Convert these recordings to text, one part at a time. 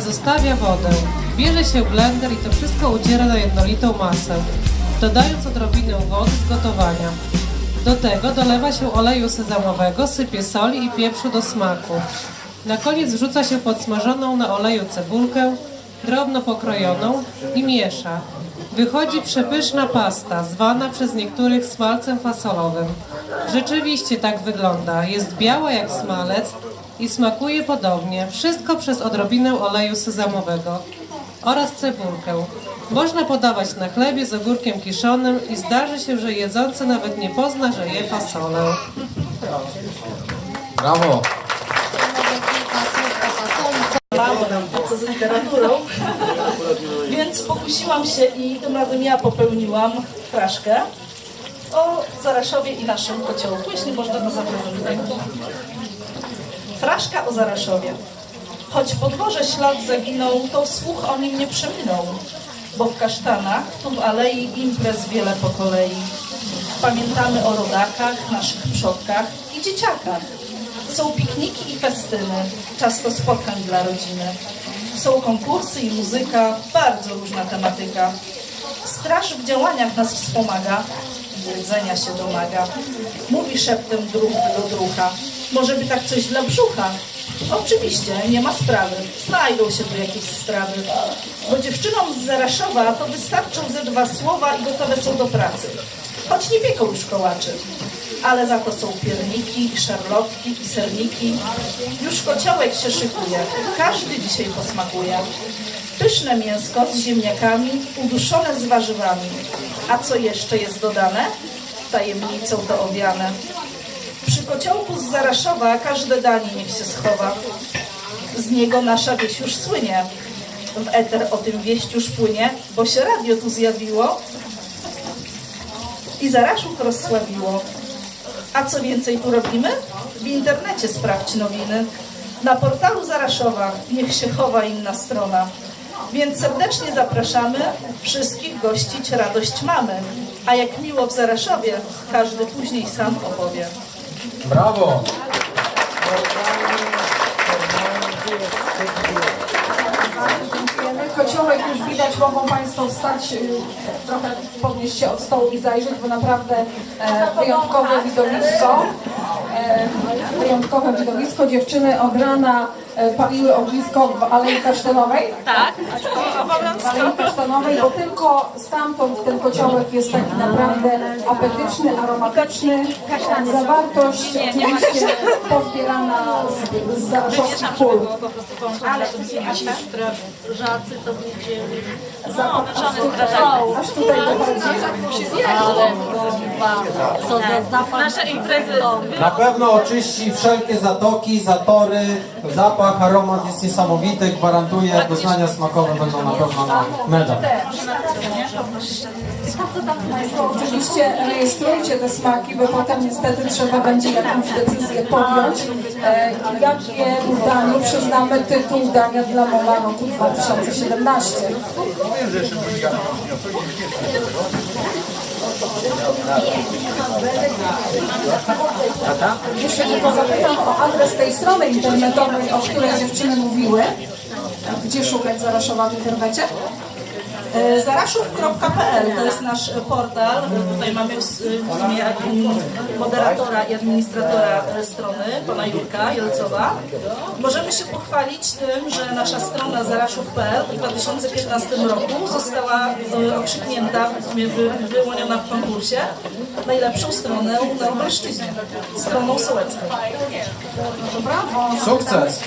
Zostawia wodę. Bierze się blender i to wszystko uciera na jednolitą masę, dodając odrobinę wody z gotowania. Do tego dolewa się oleju sezamowego, sypie soli i pieprzu do smaku. Na koniec wrzuca się podsmażoną na oleju cebulkę, drobno pokrojoną i miesza. Wychodzi przepyszna pasta, zwana przez niektórych smalcem fasolowym. Rzeczywiście tak wygląda. Jest biała jak smalec i smakuje podobnie. Wszystko przez odrobinę oleju sezamowego oraz cebulkę. Można podawać na chlebie z ogórkiem kiszonym i zdarzy się, że jedzący nawet nie pozna, że je fasolę. Brawo! mało nam po co z literaturą, więc pokusiłam się i tym razem ja popełniłam fraszkę o Zaraszowie i naszym kociołku, jeśli można to zaprezentować. Fraszka o Zaraszowie. Choć po dworze ślad zaginął, to słuch o nim nie przeminął, bo w kasztanach, tu w alei imprez wiele po kolei. Pamiętamy o rodakach, naszych przodkach i dzieciakach. Są pikniki i festyny, czas to spotkań dla rodziny. Są konkursy i muzyka, bardzo różna tematyka. Straż w działaniach nas wspomaga, jedzenia się domaga. Mówi szeptem druh do drucha. Może by tak coś dla brzucha? Oczywiście, nie ma sprawy. Znajdą się tu jakieś strawy. Bo dziewczynom z Zaraszowa to wystarczą ze dwa słowa i gotowe są do pracy. Choć nie pieką już kołaczy. Ale za to są pierniki, i szarlotki i serniki. Już kociołek się szykuje. Każdy dzisiaj posmakuje. Pyszne mięsko z ziemniakami, uduszone z warzywami. A co jeszcze jest dodane? Tajemnicą to owiane. Przy kociołku z Zaraszowa każde danie niech się schowa. Z niego nasza wieś już słynie. W eter o tym wieść już płynie, bo się radio tu zjawiło i Zaraszów rozsławiło. A co więcej tu robimy? W internecie sprawdź nowiny. Na portalu Zaraszowa niech się chowa inna strona. Więc serdecznie zapraszamy, wszystkich gościć radość mamy. A jak miło w Zaraszowie, każdy później sam opowie. Brawo! Dziękujemy. Kociołek już widać, mogą Państwo wstać, y, trochę podnieść się od stołu i zajrzeć, bo naprawdę e, wyjątkowe widowisko. E, wyjątkowe widowisko. Dziewczyny od rana e, paliły ognisko w Alei Kasztanowej. Tak, W Alei Kasztanowej, bo tylko stamtąd ten kociołek jest taki naprawdę apetyczny, aromatyczny. Zawartość oczywiście pozbierana z, z zaraszowskich pól. po prostu Ale strażacy to wiedzieli. No, żony strażacy. Aż tutaj dochodzi. Co za zapach. Nasze imprezy Na pewno oczyści wszelkie zatoki, zatory, zapach, aromat jest niesamowity, gwarantuję, doznania smakowe będą na pewno na medal. Oczywiście rejestrujcie te smaki, bo potem niestety trzeba będzie jakąś decyzję podjąć. E, jakie daniu przyznamy tytuł dania dla Mola roku 2017? Jeszcze tylko zapytam o adres tej strony internetowej, o której dziewczyny mówiły. Gdzie szukać Zaraszowa w internecie? E, Zaraszów.pl to jest nasz e, portal. E, Tutaj mamy s- w admin- moderatora i administratora e, strony, pana Jurka Jelcowa. Możemy się pochwalić tym, że nasza strona zaraszów.pl w 2015 roku została e, okrzyknięta, w sumie wy, wyłoniona w konkursie najlepszą stronę na Lubelszczyźnie, stroną sołecką. Sukces!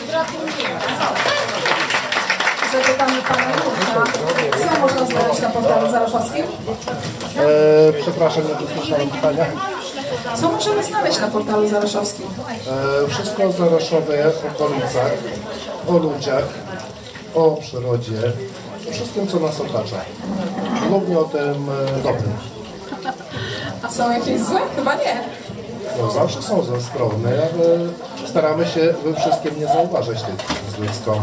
Zapytamy pana Jurka, co można znaleźć na portalu zaraszowskim? E, przepraszam, nie dosłyszałem pytania. Co możemy znaleźć na portalu zaraszowskim? E, wszystko o Zaraszowie, okolicach, o ludziach, o przyrodzie, o wszystkim, co nas otacza. Głównie o tym e, dobrym. A są jakieś złe? Chyba nie. No, zawsze są ze strony, ale staramy się we wszystkim nie zauważyć tych złych stron.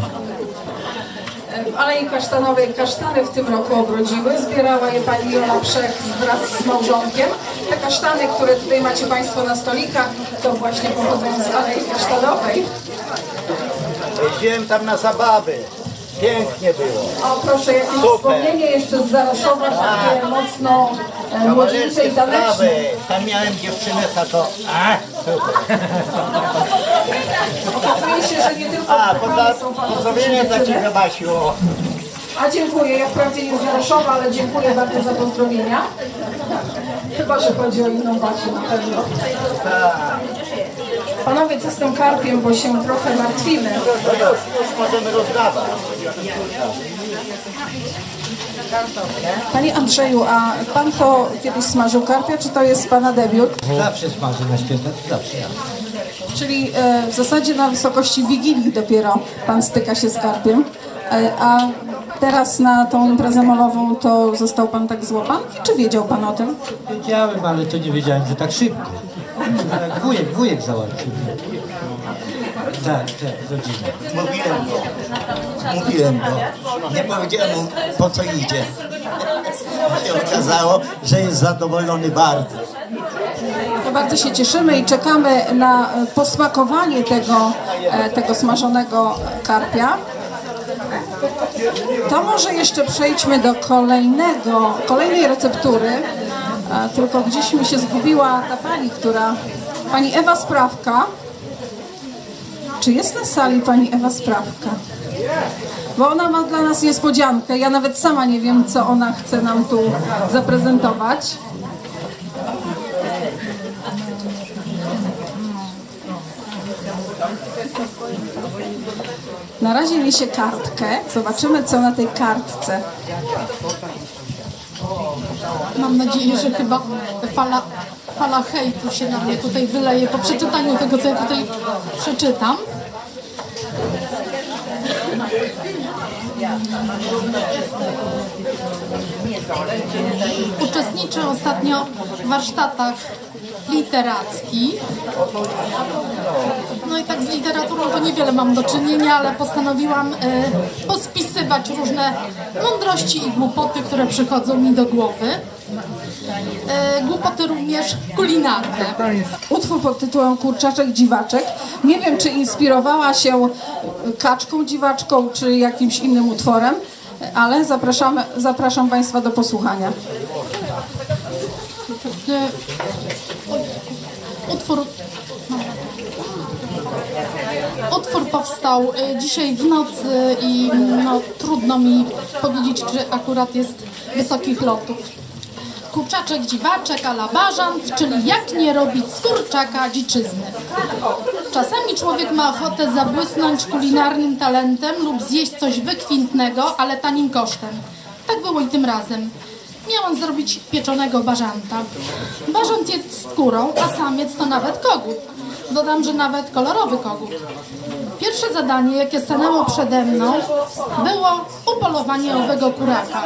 W Alei Kasztanowej kasztany w tym roku obrodziły. Zbierała je pani Jola Przech wraz z małżonkiem. Te kasztany, które tutaj macie Państwo na stolikach, to właśnie pochodzą z Alei Kasztanowej. Jeździłem tam na zabawy. Pięknie było. O proszę, jakieś Super. wspomnienie jeszcze z Zaraszowa, takie mocno e, młodzieńcze i sprawy. Tam miałem dziewczynę taką. A, super. Okazuje się, że nie tylko A, poza, są fantastyczne pozdrowienia dla dziewczyny. Ciebie Basiu. A dziękuję, ja wprawdzie nie z Jaroszowa, ale dziękuję bardzo za pozdrowienia. Chyba, że chodzi o inną Basię na pewno. Panowie, co z tym karpiem, bo się trochę martwimy. No już, możemy rozdawać. Panie Andrzeju, a pan to kiedyś smażył karpia, czy to jest pana debiut? Zawsze smażę na święta, zawsze ja. Czyli e, w zasadzie na wysokości Wigilii dopiero pan styka się z karpiem, e, a teraz na tą imprezę molową to został pan tak złapany? Czy wiedział pan o tym? Wiedziałem, ale to nie wiedziałem, że tak szybko. Wujek, wujek załatwił. Tak, tak, rodzina. Mówiłem go. Mówiłem go. Nie powiedziałem mu po co idzie. się okazało, że jest zadowolony bardzo. To bardzo się cieszymy i czekamy na posmakowanie tego, e, tego smażonego karpia. To może jeszcze przejdźmy do kolejnego, kolejnej receptury. Tylko gdzieś mi się zgubiła ta pani, która... Pani Ewa Sprawka. Czy jest na sali pani Ewa Sprawka? Bo ona ma dla nas niespodziankę. Ja nawet sama nie wiem, co ona chce nam tu zaprezentować. Na razie niesie kartkę. Zobaczymy, co na tej kartce. Mam nadzieję, że chyba fala, fala hejtu się na mnie tutaj wyleje po przeczytaniu tego, co ja tutaj przeczytam. Uczestniczę ostatnio w warsztatach literackich. No i tak z literaturą to niewiele mam do czynienia, ale postanowiłam e, pospisywać różne mądrości i głupoty, które przychodzą mi do głowy. E, głupoty również kulinarne. Utwór pod tytułem Kurczaczek Dziwaczek. Nie wiem, czy inspirowała się kaczką dziwaczką, czy jakimś innym utworem, ale zapraszamy, zapraszam Państwa do posłuchania. E, Utwór, utwór powstał e, dzisiaj w nocy i no, trudno mi powiedzieć, czy akurat jest wysokich lotów. Kurczaczek dziwaczek a la bażant, czyli jak nie robić z kurczaka dziczyzny. Czasami człowiek ma ochotę zabłysnąć kulinarnym talentem lub zjeść coś wykwintnego, ale tanim kosztem. Tak było i tym razem. Miałam zrobić pieczonego bażanta. Bażant jest skórą, a samiec to nawet kogut. Dodam, że nawet kolorowy kogut. Pierwsze zadanie, jakie stanęło przede mną, było upolowanie owego kuraka.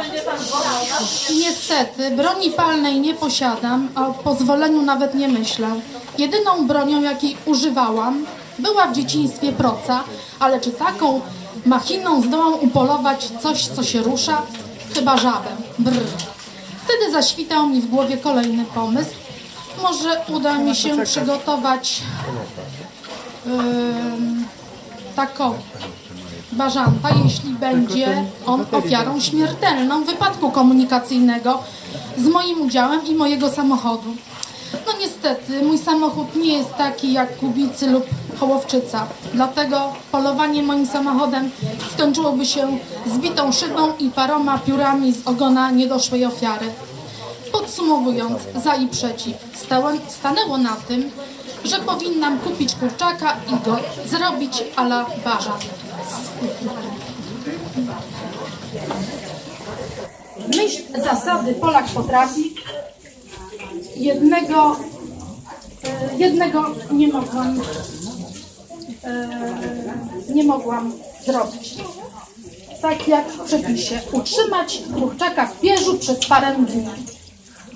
Niestety, broni palnej nie posiadam, a o pozwoleniu nawet nie myślę. Jedyną bronią, jakiej używałam, była w dzieciństwie proca, ale czy taką machiną zdołam upolować coś, co się rusza? Chyba żabę. Brr. Wtedy zaświtał mi w głowie kolejny pomysł. Może uda mi się przygotować ym, taką bażanta, jeśli będzie on ofiarą śmiertelną wypadku komunikacyjnego z moim udziałem i mojego samochodu. No niestety, mój samochód nie jest taki jak Kubicy lub Hołowczyca. Dlatego polowanie moim samochodem skończyłoby się zbitą szybą i paroma piórami z ogona niedoszłej ofiary. Podsumowując, za i przeciw, stałem, stanęło na tym, że powinnam kupić kurczaka i go zrobić a la. W myśl zasady Polak potrafi, jednego, e, jednego nie mogłam, e, nie mogłam zrobić. Tak jak w przepisie, utrzymać kurczaka w pierzu przez parę dni.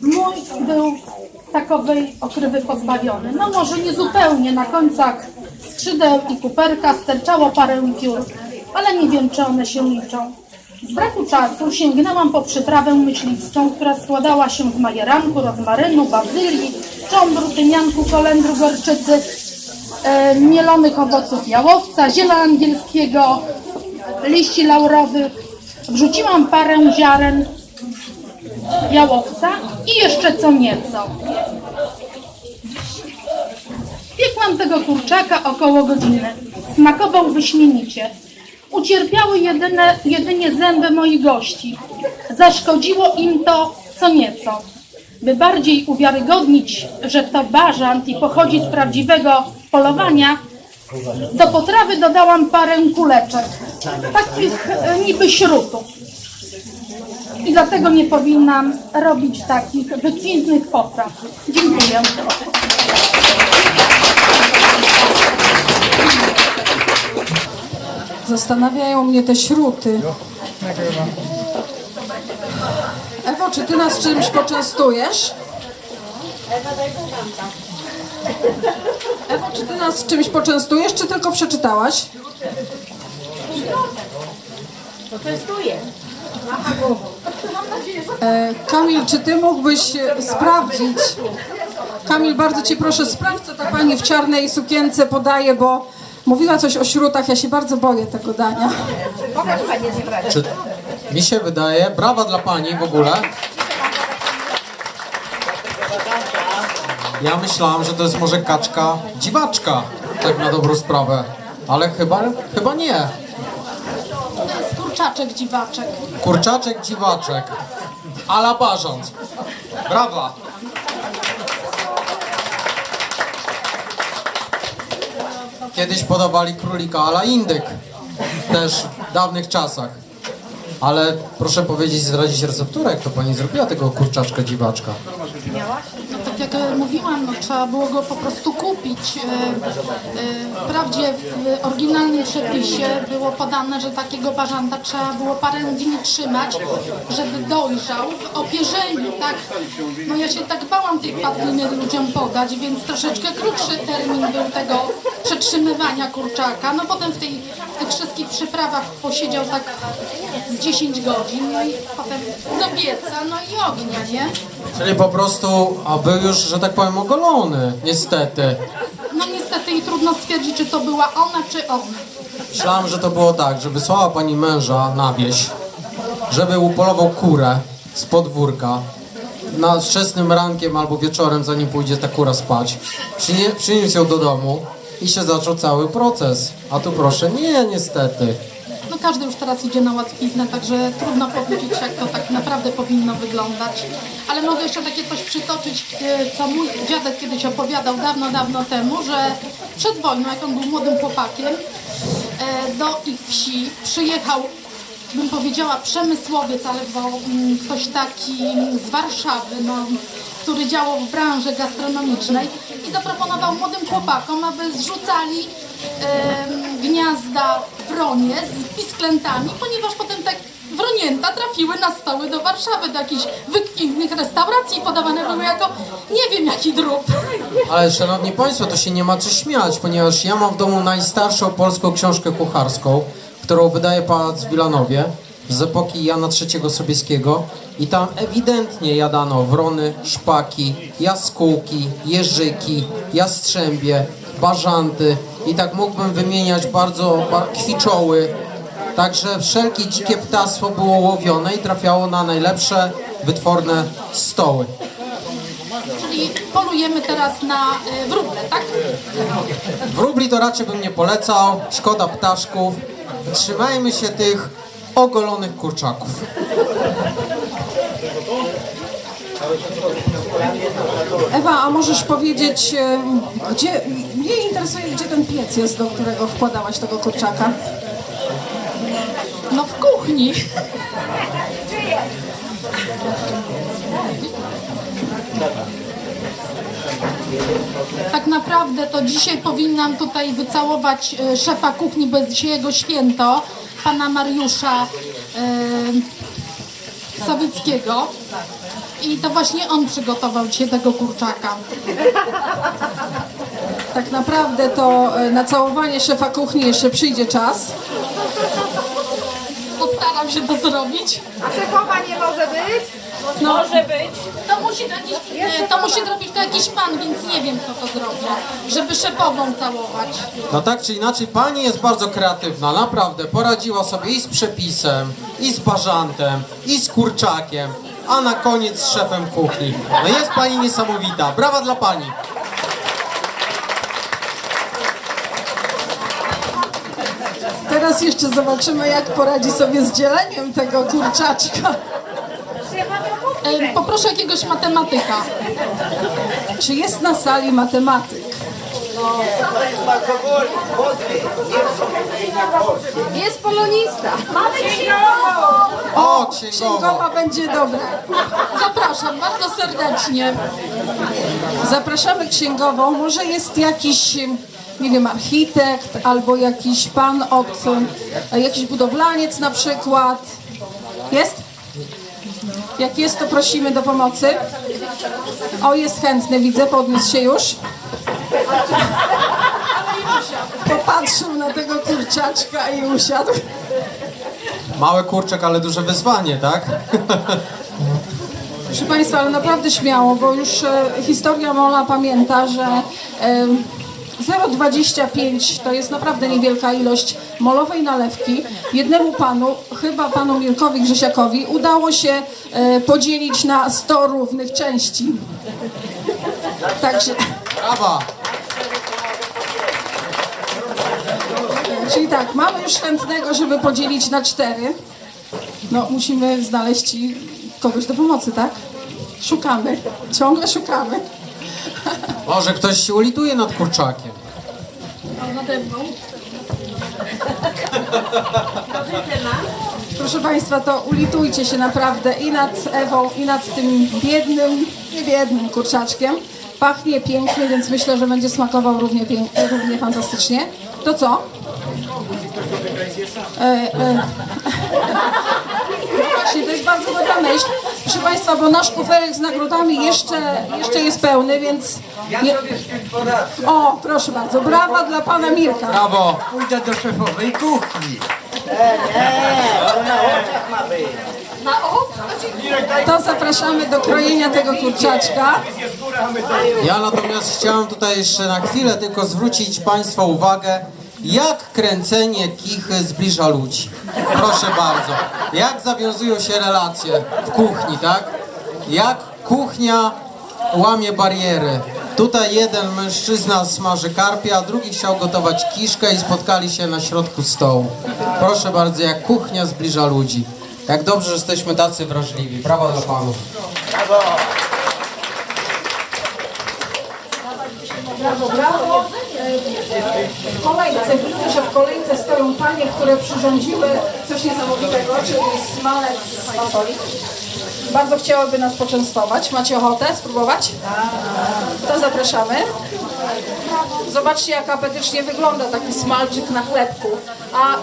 Mój był takowej okrywy pozbawiony. No może nie zupełnie, na końcach skrzydeł i kuperka sterczało parę piór, ale nie wiem, czy one się liczą. Z braku czasu sięgnęłam po przytrawę myśliwską, która składała się z majeranku, rozmarynu, bazylii, cząbru, tymianku, kolendru, gorczycy, e, mielonych owoców jałowca, ziela angielskiego, liści laurowych, wrzuciłam parę ziaren jałowca i jeszcze co nieco. Piekłam tego kurczaka około godziny. Smakował wyśmienicie. Ucierpiały jedyne, jedynie zęby moich gości. Zaszkodziło im to co nieco. By bardziej uwiarygodnić, że to bażant i pochodzi z prawdziwego polowania, do potrawy dodałam parę kuleczek, takich e, niby śrutów. I dlatego nie powinnam robić takich wykwintnych potraw. Dziękuję. Zastanawiają mnie te śruty. Ewo, czy ty nas czymś poczęstujesz? Ewo, czy ty nas czymś poczęstujesz, czy tylko przeczytałaś? Poczęstuję. E, Kamil, czy ty mógłbyś sprawdzić? Kamil, bardzo cię proszę, sprawdź, co ta pani w czarnej sukience podaje, bo mówiła coś o śrutach, ja się bardzo boję tego dania. Czy mi się wydaje, brawa dla pani w ogóle. Ja myślałam, że to jest może kaczka dziwaczka, tak na dobrą sprawę. Ale chyba, chyba nie. To jest kurczaczek dziwaczek. Kurczaczek dziwaczek. Ala bażant. Brawa. Kiedyś podawali królika ala indyk. Też w dawnych czasach. Ale proszę powiedzieć, zdradzić recepturę, jak to pani zrobiła tego kurczaczka dziwaczka. Tak jak e, mówiłam, no, trzeba było go po prostu kupić. E, e, Wprawdzie w oryginalnym przepisie było podane, że takiego bażanta trzeba było parę dni trzymać, żeby dojrzał w opierzeniu, tak? No ja się tak bałam tej padliny ludziom podać, więc troszeczkę krótszy termin był tego przetrzymywania kurczaka. No potem w, tej, w tych wszystkich przyprawach posiedział tak 10 godzin, no i potem do pieca, no i ognia, nie? Czyli po prostu, a był już, że tak powiem, ogolony, niestety. No niestety i trudno stwierdzić, czy to była ona, czy on. Myślałem, że to było tak, że wysłała pani męża na wieś, żeby upolował kurę z podwórka. Na wczesnym rankiem albo wieczorem, zanim pójdzie ta kura spać, przynie, przyniósł ją do domu i się zaczął cały proces. A tu proszę, nie, niestety. Każdy już teraz idzie na łatwiznę, także trudno powiedzieć, jak to tak naprawdę powinno wyglądać. Ale mogę jeszcze takie coś przytoczyć, e, co mój dziadek kiedyś opowiadał dawno, dawno temu, że przed wojną, jak on był młodym chłopakiem, e, do ich wsi przyjechał bym powiedziała przemysłowiec, albo mm, ktoś taki z Warszawy, no, który działał w branży gastronomicznej i zaproponował młodym chłopakom, aby zrzucali gniazda wronie z pisklętami, ponieważ potem tak wronięta trafiły na stoły do Warszawy, do jakichś wykwintnych restauracji i podawane były jako nie wiem jaki drób. Ale szanowni państwo, to się nie ma co śmiać, ponieważ ja mam w domu najstarszą polską książkę kucharską, którą wydaje pałac w Wilanowie z epoki Jana III Sobieskiego i tam ewidentnie jadano wrony, szpaki, jaskółki, jeżyki, jastrzębie, bażanty i tak mógłbym wymieniać bardzo ba- kwiczoły. Także wszelkie dzikie ptactwo było łowione i trafiało na najlepsze, wytworne stoły. Czyli polujemy teraz na e, wróble, tak? Wróbli to raczej bym nie polecał, szkoda ptaszków. Trzymajmy się tych ogolonych kurczaków. Ewa, a możesz powiedzieć, e, gdzie, mnie interesuje, gdzie ten piec jest, do którego wkładałaś tego kurczaka? No w kuchni. Tak naprawdę to dzisiaj powinnam tutaj wycałować e, szefa kuchni, bo jest dzisiaj jego święto, pana Mariusza e, Sawickiego. I to właśnie on przygotował dzisiaj tego kurczaka. Tak naprawdę to e, na całowanie szefa kuchni jeszcze przyjdzie czas. Postaram się to zrobić. A szefowa nie może być? No, Może być. to musi, jakiś, e, to musi zrobić to jakiś pan, więc nie wiem kto to zrobi, żeby szefową całować. No tak czy inaczej, pani jest bardzo kreatywna, naprawdę. Poradziła sobie i z przepisem, i z bażantem, i z kurczakiem, a na koniec z szefem kuchni. No jest pani niesamowita. Brawa dla pani. Teraz jeszcze zobaczymy, jak poradzi sobie z dzieleniem tego kurczaczka. Poproszę jakiegoś matematyka. Czy jest na sali matematyk? Jest polonista. O, księgowa. Księgowa będzie dobra. Zapraszam bardzo serdecznie. Zapraszamy księgową. Może jest jakiś, nie wiem, architekt albo jakiś pan od, jakiś budowlaniec na przykład. Jest? Jak jest, to prosimy do pomocy. O, jest chętny, widzę, podniósł się już. Popatrzył na tego kurczaczka i usiadł. Mały kurczak, ale duże wyzwanie, tak? Proszę Państwa, ale naprawdę śmiało, bo już e, historia Mola pamięta, że 0,25 to jest naprawdę niewielka ilość molowej nalewki. Jednemu panu, chyba panu Mirkowi Grzesiakowi, udało się e, podzielić na 100 równych części. Także, Brawa. czyli tak, mamy już chętnego, żeby podzielić na 4. No, musimy znaleźć kogoś do pomocy, tak? Szukamy, ciągle szukamy. Może ktoś się ulituje nad kurczakiem. Proszę Państwa, to ulitujcie się naprawdę i nad Ewą, i nad tym biednym, nie biednym kurczaczkiem. Pachnie pięknie, więc myślę, że będzie smakował równie, pięknie, równie fantastycznie. To co? E, e. No Właśnie, to jest bardzo dobra myśl. Proszę Państwa, bo nasz kuferek z nagrodami jeszcze, jeszcze jest pełny, więc... Nie... O, proszę bardzo, brawa dla Pana Mirka. Brawo. Pójdę do szefowej kuchni. To zapraszamy do krojenia tego kurczaczka. Ja natomiast chciałem tutaj jeszcze na chwilę tylko zwrócić Państwa uwagę, jak kręcenie kichy zbliża ludzi. Proszę bardzo. Jak zawiązują się relacje w kuchni, tak? Jak kuchnia łamie bariery. Tutaj jeden mężczyzna smaży karpia, a drugi chciał gotować kiszkę i spotkali się na środku stołu. Proszę bardzo, jak kuchnia zbliża ludzi. Jak dobrze, że jesteśmy tacy wrażliwi. Brawa dla panów. Brawo, brawo. W kolejce, widzę, że w kolejce stoją panie, które przyrządziły coś niesamowitego, czyli smalec z fasoli. Bardzo chciałyby nas poczęstować. Macie ochotę spróbować? To zapraszamy. Zobaczcie, jak apetycznie wygląda taki smalczyk na chlebku. A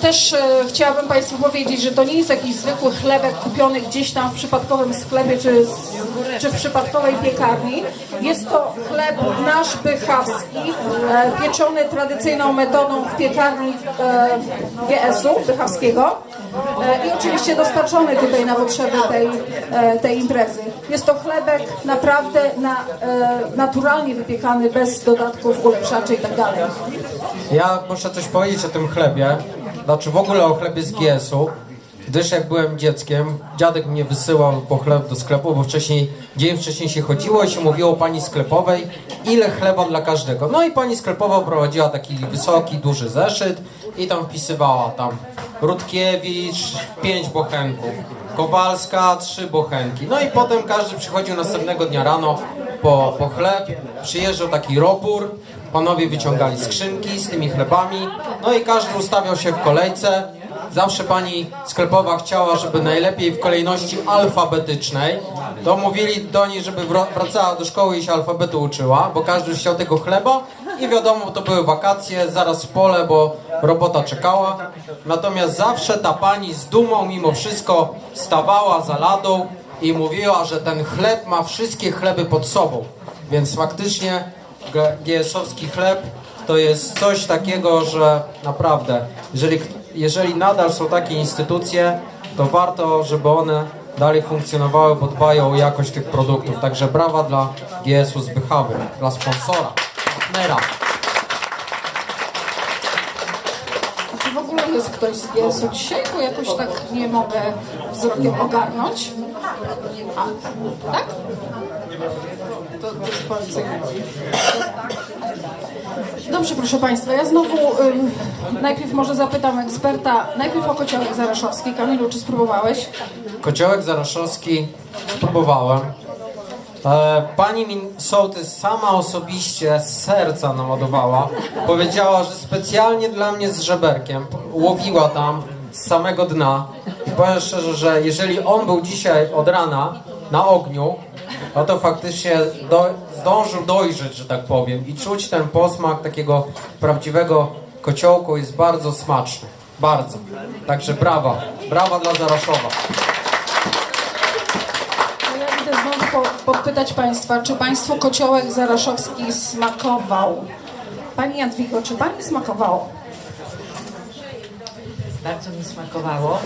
też e, chciałabym Państwu powiedzieć, że to nie jest jakiś zwykły chlebek kupiony gdzieś tam w przypadkowym sklepie czy, czy w przypadkowej piekarni. Jest to chleb nasz bychawski, e, pieczony tradycyjną metodą w piekarni e, GS-u bychawskiego e, i oczywiście dostarczony tutaj na potrzeby tej, e, tej imprezy. Jest to chlebek naprawdę na, e, naturalnie wypiekany, bez dodatków ulepszaczy i tak. Ja muszę coś powiedzieć o tym chlebie, znaczy w ogóle o chlebie z GS-u, gdyż jak byłem dzieckiem, dziadek mnie wysyłał po chleb do sklepu, bo wcześniej, dzień wcześniej się chodziło i się mówiło pani sklepowej, ile chleba dla każdego. No i pani sklepowa prowadziła taki wysoki, duży zeszyt i tam wpisywała tam Rutkiewicz, pięć bochenków, Kowalska, trzy bochenki. No i potem każdy przychodził następnego dnia rano po, po chleb, przyjeżdżał taki robór, Panowie wyciągali skrzynki z tymi chlebami, no i każdy ustawiał się w kolejce. Zawsze pani sklepowa chciała, żeby najlepiej w kolejności alfabetycznej. To mówili do niej, żeby wracała do szkoły i się alfabetu uczyła, bo każdy chciał tego chleba i wiadomo, to były wakacje, zaraz w pole, bo robota czekała. Natomiast zawsze ta pani z dumą mimo wszystko stawała za ladą i mówiła, że ten chleb ma wszystkie chleby pod sobą. Więc faktycznie GS-owski chleb to jest coś takiego, że naprawdę, jeżeli, jeżeli nadal są takie instytucje, to warto, żeby one dalej funkcjonowały, bo dbają o jakość tych produktów. Także brawa dla GS-u Zbychawy, dla sponsora, partnera. Czy w ogóle jest ktoś z GS-u dzisiaj? Bo jakoś tak nie mogę wzrokiem ogarnąć. A, tak? To. Dobrze, proszę Państwa, ja znowu ym, najpierw może zapytam eksperta, najpierw o kociołek zaraszowski. Kamilu, czy spróbowałeś? Kociołek zaraszowski spróbowałem. E, Pani mi sołtys sama osobiście z serca naładowała. Powiedziała, że specjalnie dla mnie z żeberkiem łowiła tam z samego dna. I powiem szczerze, że jeżeli on był dzisiaj od rana na ogniu, no to faktycznie do, zdążył dojrzeć, że tak powiem. I czuć ten posmak takiego prawdziwego kociołku jest bardzo smaczny. Bardzo. Także brawa. Brawa dla Zaraszowa. To ja idę znowu po, podpytać Państwa, czy Państwu kociołek zaraszowski smakował? Pani Jadwigo, czy Pani smakowało? Bardzo mi smakowało.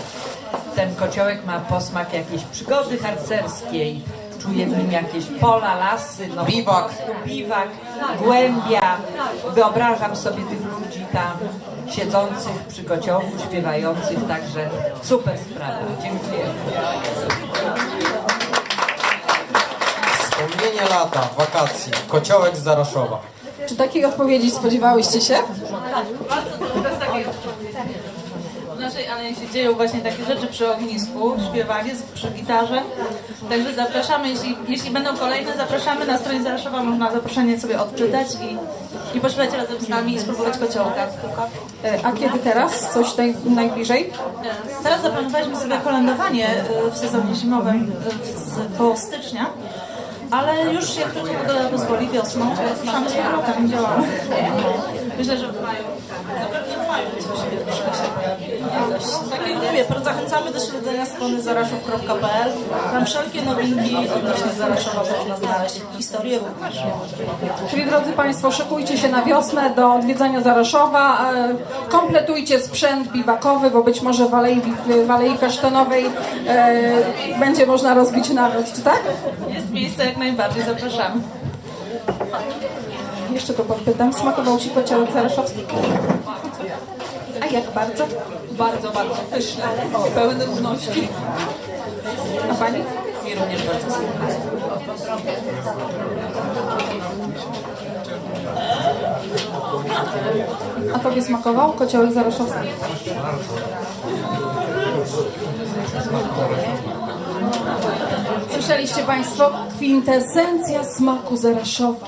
Ten kociołek ma posmak jakiejś przygody harcerskiej. Czuję w nim jakieś pola, lasy, no Biwak. biwak, głębia. Wyobrażam sobie tych ludzi tam siedzących przy kociołku, śpiewających, także super sprawa. Dziękuję. Wspomnienie lata, wakacji, kociołek z Zaraszowa. Czy takiej odpowiedzi spodziewałyście się? W naszej się dzieją właśnie takie rzeczy przy ognisku, śpiewanie przy gitarze. Także zapraszamy, jeśli, jeśli będą kolejne, zapraszamy na stronie Zaraszowa, można zaproszenie sobie odczytać i, i pośpiewać razem z nami i spróbować kociołka. E, A kiedy teraz? Coś naj, najbliżej? Teraz zaplanowaliśmy sobie kolędowanie e, w sezonie zimowym e, z, koło stycznia, ale już jak tylko pogoda pozwoli wiosną, ruszamy z powrotem, działamy. Myślę, że w maju, zapewne w maju coś pierwszego się pojawi. Tak jak mówię, zachęcamy do śledzenia strony zaraszów.pl. Tam wszelkie nowinki odnośnie Zaraszowa można znaleźć. Historię również. Czyli drodzy Państwo, szykujcie się na wiosnę do odwiedzania Zaraszowa. e, Kompletujcie sprzęt biwakowy, bo być może w Alei, w Alei Kasztanowej e, będzie można rozbić namiot, czy tak? Jest miejsce jak najbardziej, zapraszamy. Jeszcze to podpytam. Smakował Ci kociołek zaraszowski? A jak bardzo? Bardzo, bardzo pyszne, pełne równości. A Pani? I również bardzo. A Tobie smakował kociołek zaraszowski? Słyszeliście Państwo? Kwintesencja smaku Zaraszowa.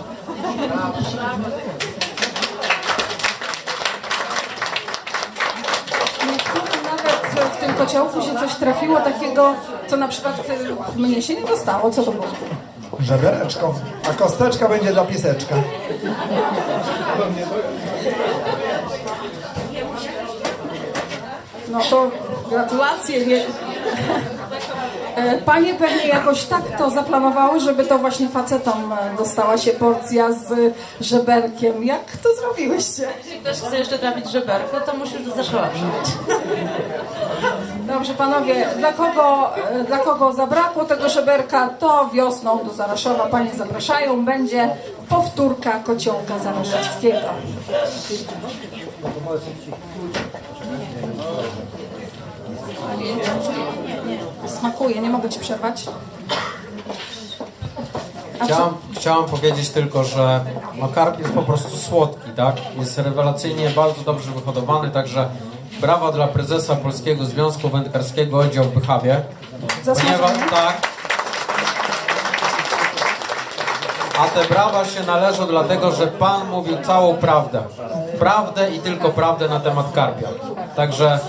Niektórzy nawet w tym kociołku się coś trafiło takiego, co na przykład y, mnie się nie dostało. Co to było? Żebereczko, a kosteczka będzie dla pieseczka. No to gratulacje. Nie... E, Panie pewnie jakoś tak to zaplanowały, żeby to właśnie facetom e, dostała się porcja z żeberkiem. Jak to zrobiłyście? Jeśli ktoś chce jeszcze trafić żeberko, to musi już do Zaszowa przyjść. Dobrze panowie, dla kogo, e, dla kogo zabrakło tego żeberka, to wiosną do Zaraszowa panie zapraszają. Będzie powtórka kociołka zaraszewskiego. Smakuje, nie mogę ci przerwać. Chciałam, chciałam powiedzieć tylko, że no karp jest po prostu słodki, tak? Jest rewelacyjnie bardzo dobrze wyhodowany, także brawa dla prezesa Polskiego Związku Wędkarskiego Oddział w Bychawie. Ponieważ tak. A te brawa się należą dlatego, że Pan mówił całą prawdę. Prawdę i tylko prawdę na temat karpia. Także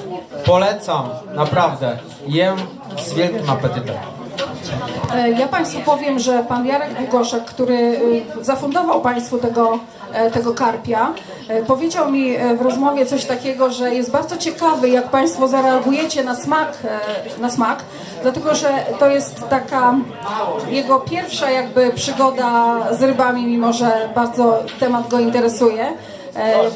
polecam, naprawdę. Jem z wielkim apetytem. Ja Państwu powiem, że pan Jarek Długoszek, który y, zafundował Państwu tego, e, tego karpia, e, powiedział mi e, w rozmowie coś takiego, że jest bardzo ciekawy, jak Państwo zareagujecie na smak, na smak dlatego że to jest taka jego pierwsza jakby przygoda z rybami, mimo że bardzo temat go interesuje.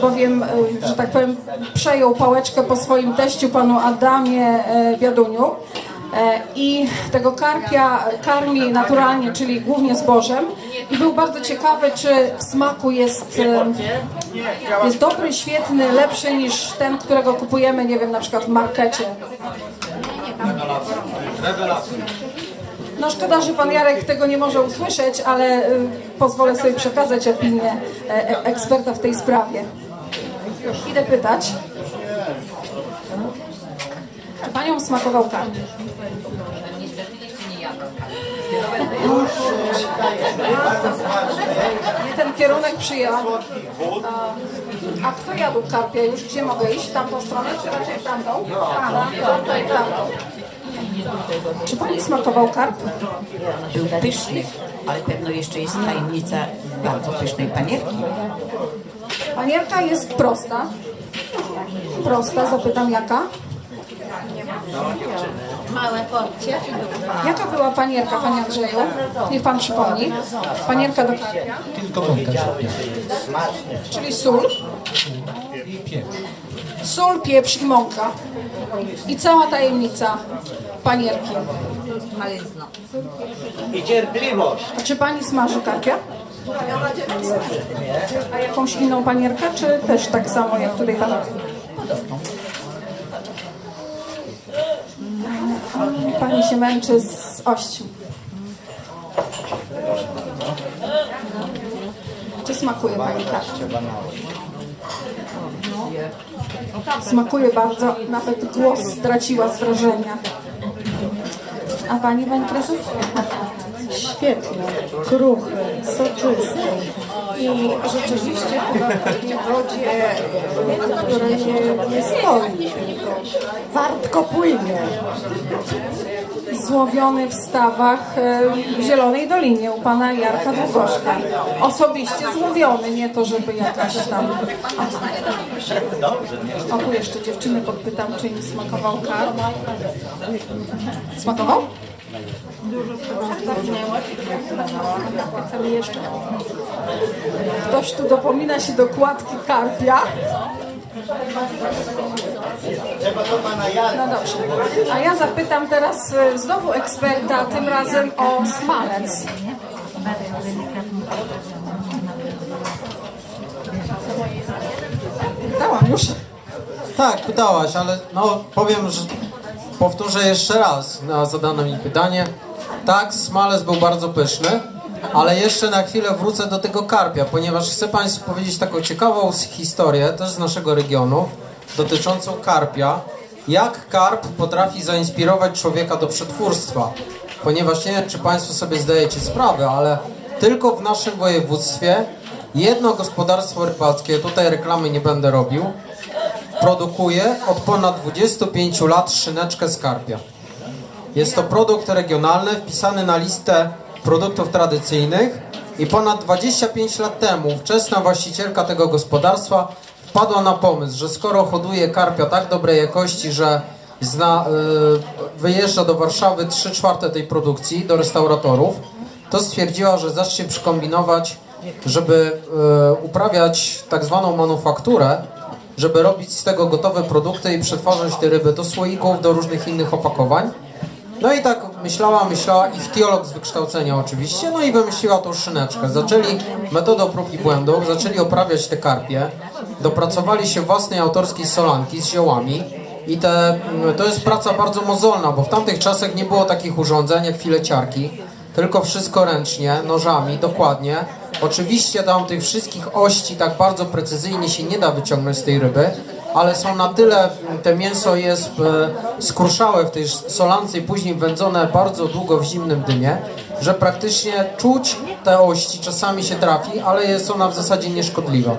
Bowiem, że tak powiem, przejął pałeczkę po swoim teściu, panu Adamie Biaduniu. E, i tego karpia karmi naturalnie, czyli głównie zbożem i był bardzo ciekawy, czy w smaku jest, jest dobry, świetny, lepszy niż ten, którego kupujemy, nie wiem, na przykład w markecie. No szkoda, że pan Jarek tego nie może usłyszeć, ale pozwolę sobie przekazać opinię e, e, eksperta w tej sprawie. Idę pytać. Czy panią smakował karp? Nie ten kierunek przyjęłam. A, kto jadł karpia już? Gdzie mogę iść? W tamtą stronę, czy raczej w tamtą? Tamtą. Tamtą. Czy pani smakował karp? Był pyszny, ale pewno jeszcze jest tajemnica bardzo pysznej panierki. Panierka jest prosta. Prosta, zapytam jaka? Małe porcje. Jaka była panierka, panie Andrzeju? Niech pan przypomni. Panierka do karpia. Tylko żadna. Czyli sól. I pieprz. Sól, pieprz i mąka. I cała tajemnica panierki. I cierpliwość. A czy pani smaży karpia? A jakąś inną panierkę, czy też tak samo jak tutaj panowie? Pani się męczy z ością. Czy smakuje pani karpia? Smakuje bardzo, nawet głos straciła z wrażenia. A pani, pani prezes? Świetnie, kruchy, soczysty i rzeczywiście w wodzie, która nie, stoi, wartko płynie. Złowiony w stawach e, w Zielonej Dolinie u pana Jarka Długoszka. Osobiście złowiony, nie to, żeby jakaś tam... O, tu jeszcze dziewczyny podpytam, czy im smakował karp. Smakował? Chcemy jeszcze. Ktoś tu dopomina się dokładki karpia. No dobrze. A ja zapytam teraz e, znowu eksperta, tym razem o smalec. Dałam już. Tak, pytałaś, ale no powiem, że powtórzę jeszcze raz na zadane mi pytanie. Tak, smalec był bardzo pyszny, ale jeszcze na chwilę wrócę do tego karpia, ponieważ chcę Państwu powiedzieć taką ciekawą historię, też z naszego regionu, dotyczącą karpia. Jak karp potrafi zainspirować człowieka do przetwórstwa. Ponieważ nie wiem, czy Państwo sobie zdajecie sprawę, ale tylko w naszym województwie jedno gospodarstwo rybackie, tutaj reklamy nie będę robił, produkuje od ponad 25 lat szyneczkę z karpia. Jest to produkt regionalny wpisany na listę produktów tradycyjnych i ponad 25 lat temu wczesna właścicielka tego gospodarstwa wpadła na pomysł, że skoro hoduje karpia tak dobrej jakości, że zna, y, wyjeżdża do Warszawy 3 czwarte tej produkcji, do restauratorów, to stwierdziła, że zacznie przykombinować, żeby y, uprawiać tak zwaną manufakturę, żeby robić z tego gotowe produkty i przetwarzać te ryby do słoików, do różnych innych opakowań. No i tak myślała, myślała, ichtiolog z wykształcenia oczywiście, no i wymyśliła tą szyneczkę. Zaczęli metodą prób i błędów, zaczęli oprawiać te karpie, dopracowali się własnej autorskiej solanki z ziołami i te, mm, to jest praca bardzo mozolna, bo w tamtych czasach nie było takich urządzeń jak fileciarki, tylko wszystko ręcznie, nożami, dokładnie. Oczywiście tam tych wszystkich ości tak bardzo precyzyjnie się nie da wyciągnąć z tej ryby, ale są na tyle, te mięso jest e, skruszałe w tej solance i później wędzone bardzo długo w zimnym dymie, że praktycznie czuć te ości, czasami się trafi, ale jest ona w zasadzie nieszkodliwa.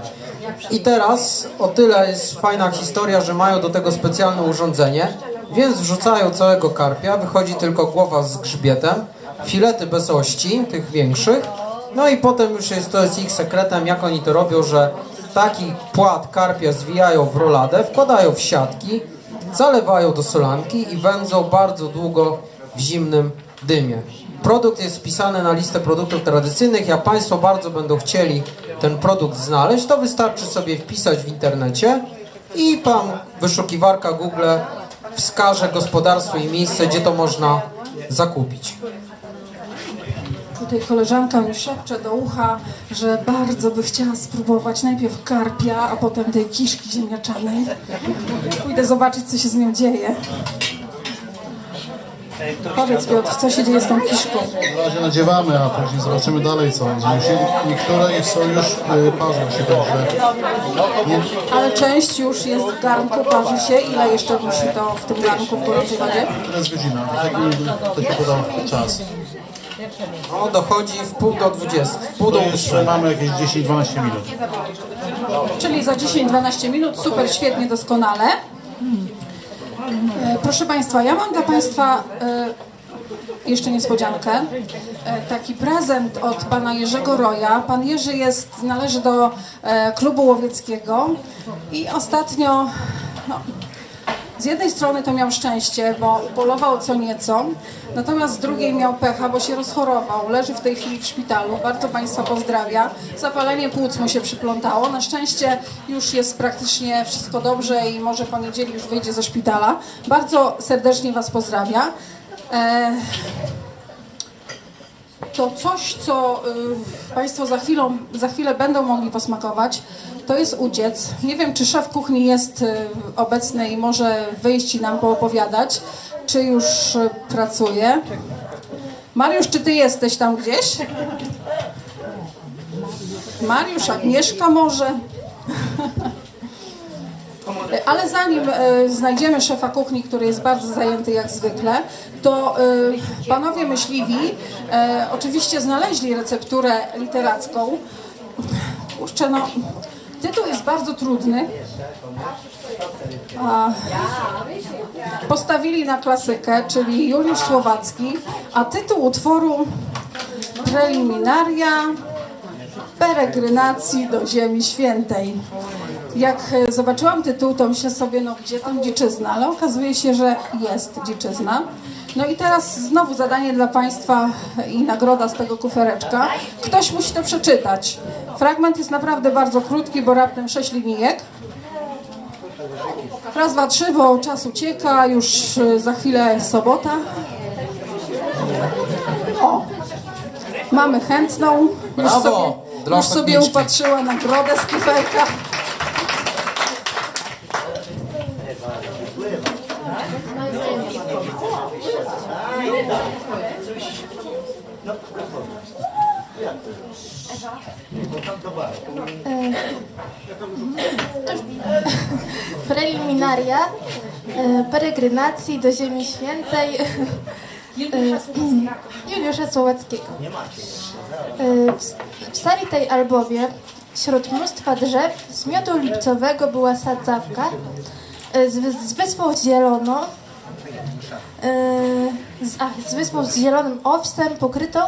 I teraz o tyle jest fajna historia, że mają do tego specjalne urządzenie, więc wrzucają całego karpia, wychodzi tylko głowa z grzbietem, filety bez ości, tych większych, no i potem już jest, to jest ich sekretem, jak oni to robią, że taki płat karpia zwijają w roladę, wkładają w siatki, zalewają do solanki i wędzą bardzo długo w zimnym dymie. Produkt jest wpisany na listę produktów tradycyjnych. Jak Państwo bardzo będą chcieli ten produkt znaleźć, to wystarczy sobie wpisać w internecie i Pan wyszukiwarka Google wskaże gospodarstwo i miejsce, gdzie to można zakupić. Tutaj koleżanka mi szepcze do ucha, że bardzo by chciała spróbować najpierw karpia, a potem tej kiszki ziemniaczanej. Pójdę zobaczyć, co się z nią dzieje. Powiedz Piotr, co się dzieje z tą kiszką? Na razie nadziewamy, a później zobaczymy dalej co. Musi- Niektóre są już y, parzą się dobrze. Nie, Ale część już jest w garnku, parzy się. Ile jeszcze musi to w tym garnku w gorącej wodzie? to jest godzina, tak to się podał czas. No, dochodzi w pół do 20, w pół do To jeszcze 8. mamy jakieś 10-12 minut. Czyli za 10-12 minut. Super, świetnie, doskonale. E, Proszę Państwa, ja mam dla Państwa e, jeszcze niespodziankę. E, Taki prezent od pana Jerzego Roja. Pan Jerzy jest, należy do e, klubu łowieckiego i ostatnio no, z jednej strony to miał szczęście, bo polował co nieco, natomiast drugiej miał pecha, bo się rozchorował. Leży w tej chwili w szpitalu. Bardzo Państwa pozdrawia. Zapalenie płuc mu się przyplątało. Na szczęście już jest praktycznie wszystko dobrze i może po niedzieli już wyjdzie ze szpitala. Bardzo serdecznie Was pozdrawia. E, to coś, co y, Państwo za, chwilą, za chwilę będą mogli posmakować, to jest udziec. Nie wiem, czy szef kuchni jest y, obecny i może wyjść i nam poopowiadać, czy już y, pracuje. Mariusz, czy Ty jesteś tam gdzieś? Mariusz, Agnieszka może? Ale zanim e, znajdziemy szefa kuchni, który jest bardzo zajęty jak zwykle, to e, panowie myśliwi e, oczywiście znaleźli recepturę literacką. Kurczę, no, tytuł jest bardzo trudny. Postawili na klasykę, czyli Juliusz Słowacki, a tytuł utworu Preliminaria peregrinacji do Ziemi Świętej. Jak e, zobaczyłam tytuł, to myślę sobie, no gdzie tam dziczyzna, ale okazuje się, że jest dziczyzna. No i teraz znowu zadanie dla Państwa i nagroda z tego kufereczka. Ktoś musi to przeczytać. Fragment jest naprawdę bardzo krótki, bo raptem sześć linijek. Raz, dwa, trzy, bo czas ucieka, już e, za chwilę sobota. O, mamy chętną. Już Brawo sobie, już sobie upatrzyła nagrodę z kuferka. Preliminaria e, peregrinacji do Ziemi Świętej e, Juliusza Słowackiego. E, w- sali tej albowie wśród mnóstwa drzew z miodu lipcowego była sadzawka e, z, z wyspą zieloną e, z, ach, z wyspą z zielonym owsem pokrytą,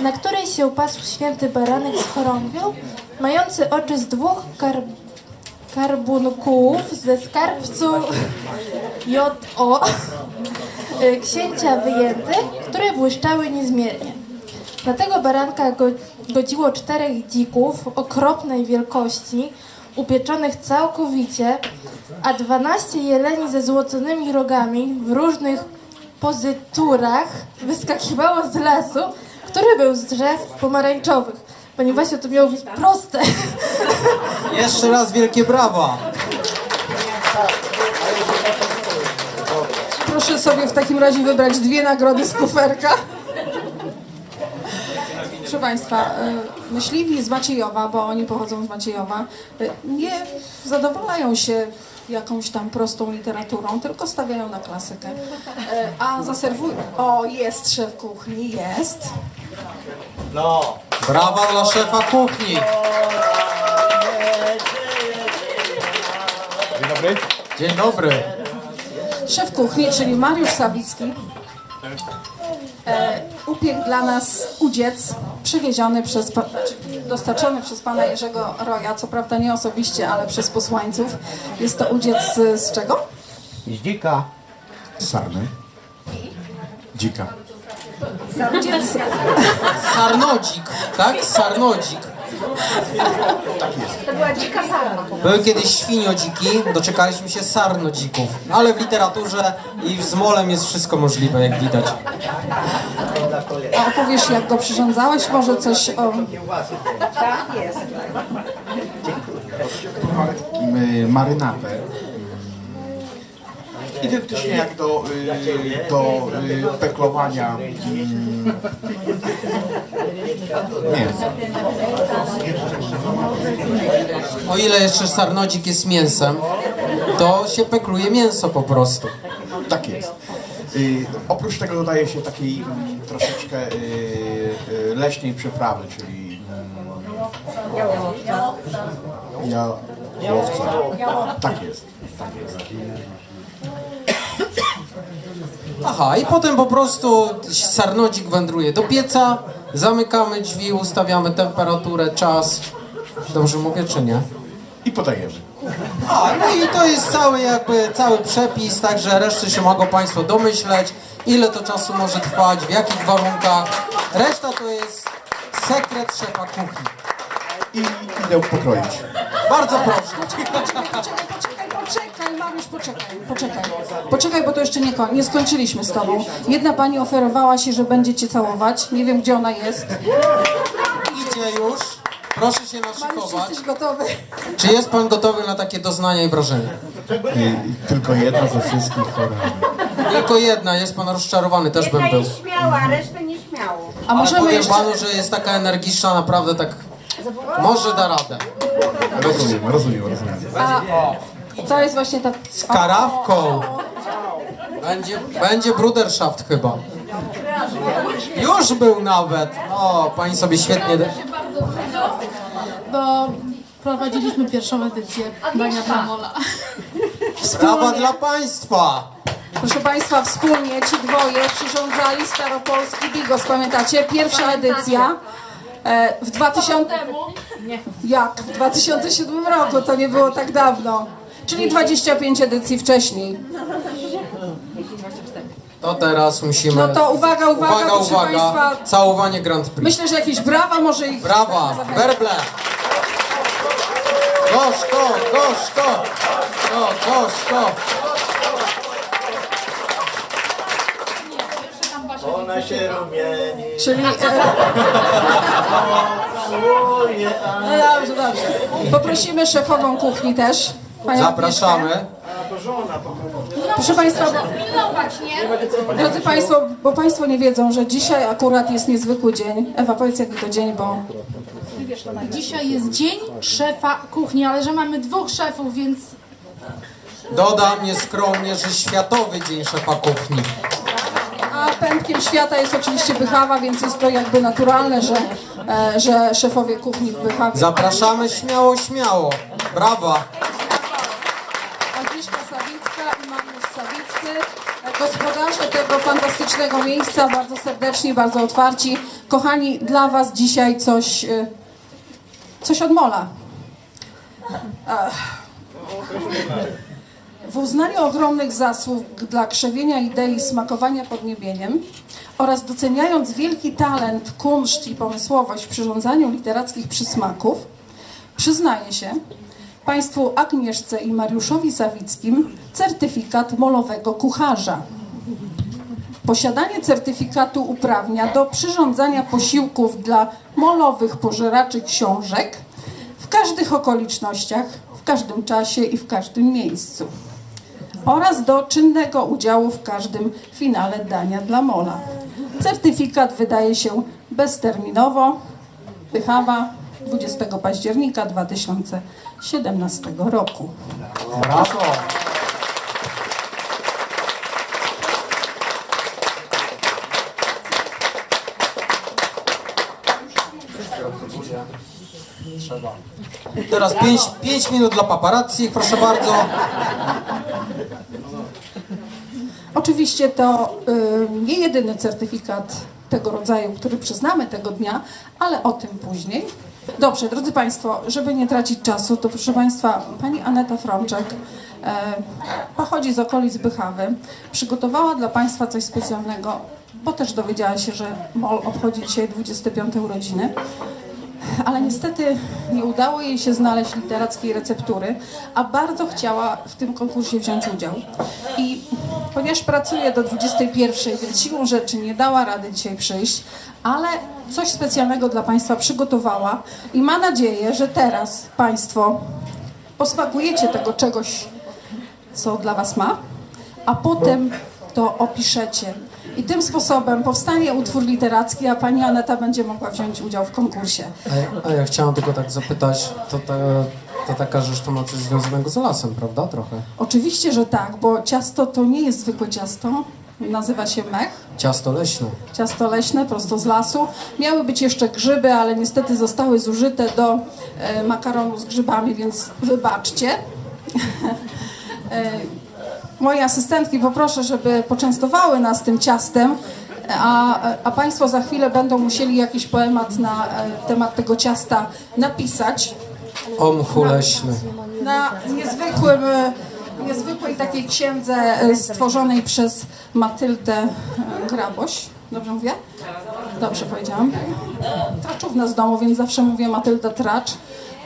na której się pasł święty baranek z chorągwią, mający oczy z dwóch kar, karbunkułów ze skarbcu J.O. księcia wyjętych, które błyszczały niezmiernie. Na tego baranka go, godziło czterech dzików okropnej wielkości, upieczonych całkowicie, a dwanaście jeleni ze złoconymi rogami w różnych pozyturach wyskakiwało z lasu, który był z drzew pomarańczowych. Ponieważ to miało być proste. Jeszcze raz wielkie brawa. Proszę sobie w takim razie wybrać dwie nagrody z kuferka. Proszę Państwa, y, myśliwi z Maciejowa, bo oni pochodzą z Maciejowa, y, nie zadowalają się jakąś tam prostą literaturą, tylko stawiają na klasykę. Y, A zaserwują... O, jest szef kuchni, jest. No. Brawa dla szefa kuchni. Dzień dobry. Dzień dobry. Szef kuchni, czyli Mariusz Sawicki, e, upiekł dla nas udziec przywieziony przez, znaczy, dostarczony przez pana Jerzego Roja, co prawda nie osobiście, ale przez posłańców. Jest to udziec z, z czego? Z dzika. Sarny. Dzika. Udziec Sarnodzik, tak? Sarnodzik. To była dzika sarna. Były kiedyś świniodziki, doczekaliśmy się sarnodzików. Ale w literaturze i z molem jest wszystko możliwe, jak widać. A opowiesz, jak go przyrządzałeś? Może coś o... Tak jest. y, marynatę. Identycznie jak do, y, do y, peklowania mm. O ile jeszcze sarnodzik jest mięsem, to się pekluje mięso po prostu. Tak jest. Y, oprócz tego dodaje się takiej mm, troszeczkę y, leśnej przyprawy, czyli mm, ja, jałowca. Tak jest. Tak jest. Aha, i potem po prostu sarnodzik wędruje do pieca, zamykamy drzwi, ustawiamy temperaturę, czas. Dobrze mówię, czy nie? I podajemy. A, no i to jest cały jakby, cały przepis, także reszty się mogą Państwo domyśleć, ile to czasu może trwać, w jakich warunkach. Reszta to jest sekret szefa kuchni. I idę pokroić. Bardzo proszę. Poczekaj, poczekaj, poczekaj, bo to jeszcze nie, nie skończyliśmy z tobą. Jedna pani oferowała się, że będzie cię całować. Nie wiem, gdzie ona jest. Idzie już. Proszę się Mariusz, naszykować. jesteś gotowy? Czy jest Pan gotowy na takie doznania i wrażenia? Y, tylko jedna ze wszystkich chorób. Tylko jedna, jest Pan rozczarowany, też bym był. śmiała, a resztę nie śmiało. A Ale możemy powiem jeszcze... Panu, że jest taka energiczna, naprawdę tak... Może da radę. Rozumiem, rozumiem, rozumiem. A, to jest właśnie ta... Z karawką. Będzie, będzie bruderschaft chyba. Już był nawet. O, pani sobie świetnie... bo prowadziliśmy pierwszą edycję Dania dla Mola. Brawa dla państwa. Proszę Państwa, wspólnie ci dwoje przyrządzali Staropolski Bigos, pamiętacie? Pierwsza edycja e, w 2000... Jak? W 2007 roku, to nie było tak dawno. Czyli 25 edycji wcześniej. To teraz musimy... No to uwaga, uwaga, uwaga, proszę uwaga. państwa. Całowanie Grand Prix. Myślę, że jakieś brawa może ich... Brawa, werble. Gorzko, gorzko. No, gorzko. Ona się rumieni. Czyli... E, no dobrze, dobrze. Poprosimy szefową kuchni też. Panią Zapraszamy. Proszę Państwa, drodzy Państwo, bo Państwo nie wiedzą, że dzisiaj akurat jest niezwykły dzień. Ewa, powiedz jaki to dzień, bo... Dzisiaj jest dzień szefa kuchni, ale że mamy dwóch szefów, więc Dodam nieskromnie, że Światowy Dzień Szefa Kuchni. A pępkiem świata jest oczywiście Bychawa, więc jest to jakby naturalne, że, e, że szefowie kuchni w Bychawie... Zapraszamy śmiało, śmiało. Brawa. Agnieszka Sawicka i Mariusz Sawiccy, e, gospodarze tego fantastycznego miejsca, bardzo serdeczni, bardzo otwarci. Kochani, dla Was dzisiaj coś, e, coś od Mola. W uznaniu ogromnych zasług dla krzewienia idei smakowania podniebieniem oraz doceniając wielki talent, kunszt i pomysłowość w przyrządzaniu literackich przysmaków, przyznaję się Państwu Agnieszce i Mariuszowi Sawickim certyfikat molowego kucharza. Posiadanie certyfikatu uprawnia do przyrządzania posiłków dla molowych pożeraczy książek w każdych okolicznościach, w każdym czasie i w każdym miejscu oraz do czynnego udziału w każdym finale dania dla mola. Certyfikat wydaje się bezterminowo. Pychawa 20 października 2017 roku. Brawo. Trzeba. Teraz 5 minut dla paparazzi, proszę bardzo. Oczywiście to y, nie jedyny certyfikat tego rodzaju, który przyznamy tego dnia, ale o tym później. Dobrze, drodzy Państwo, żeby nie tracić czasu, to proszę Państwa, Pani Aneta Frączek e, pochodzi z okolic Bychawy. Przygotowała dla Państwa coś specjalnego, bo też dowiedziała się, że MOL obchodzi dzisiaj 25 urodziny. Ale niestety nie udało jej się znaleźć literackiej receptury, a bardzo chciała w tym konkursie wziąć udział. I ponieważ pracuje do 21, więc siłą rzeczy nie dała rady dzisiaj przyjść, ale coś specjalnego dla Państwa przygotowała i ma nadzieję, że teraz Państwo posmakujecie tego czegoś, co dla Was ma, a potem to opiszecie. I tym sposobem powstanie utwór literacki, a pani Aneta będzie mogła wziąć udział w konkursie. A, ja- a ja chciałem tylko tak zapytać, to, ta, to taka rzecz to ma coś związanego z lasem, prawda? Trochę. Oczywiście, że tak, bo ciasto to nie jest zwykłe ciasto, nazywa się mech. Ciasto leśne. Ciasto leśne, prosto z lasu. Miały być jeszcze grzyby, ale niestety zostały zużyte do e, makaronu z grzybami, więc wybaczcie. e, moje asystentki poproszę, żeby poczęstowały nas tym ciastem, a, a Państwo za chwilę będą musieli jakiś poemat na e, temat tego ciasta napisać O mchu leśny. na niezwykłym, e, niezwykłej takiej księdze e, stworzonej przez Matyldę Graboś. Dobrze mówię? Dobrze powiedziałam. Traczówna z domu, więc zawsze mówię Matylda Tracz,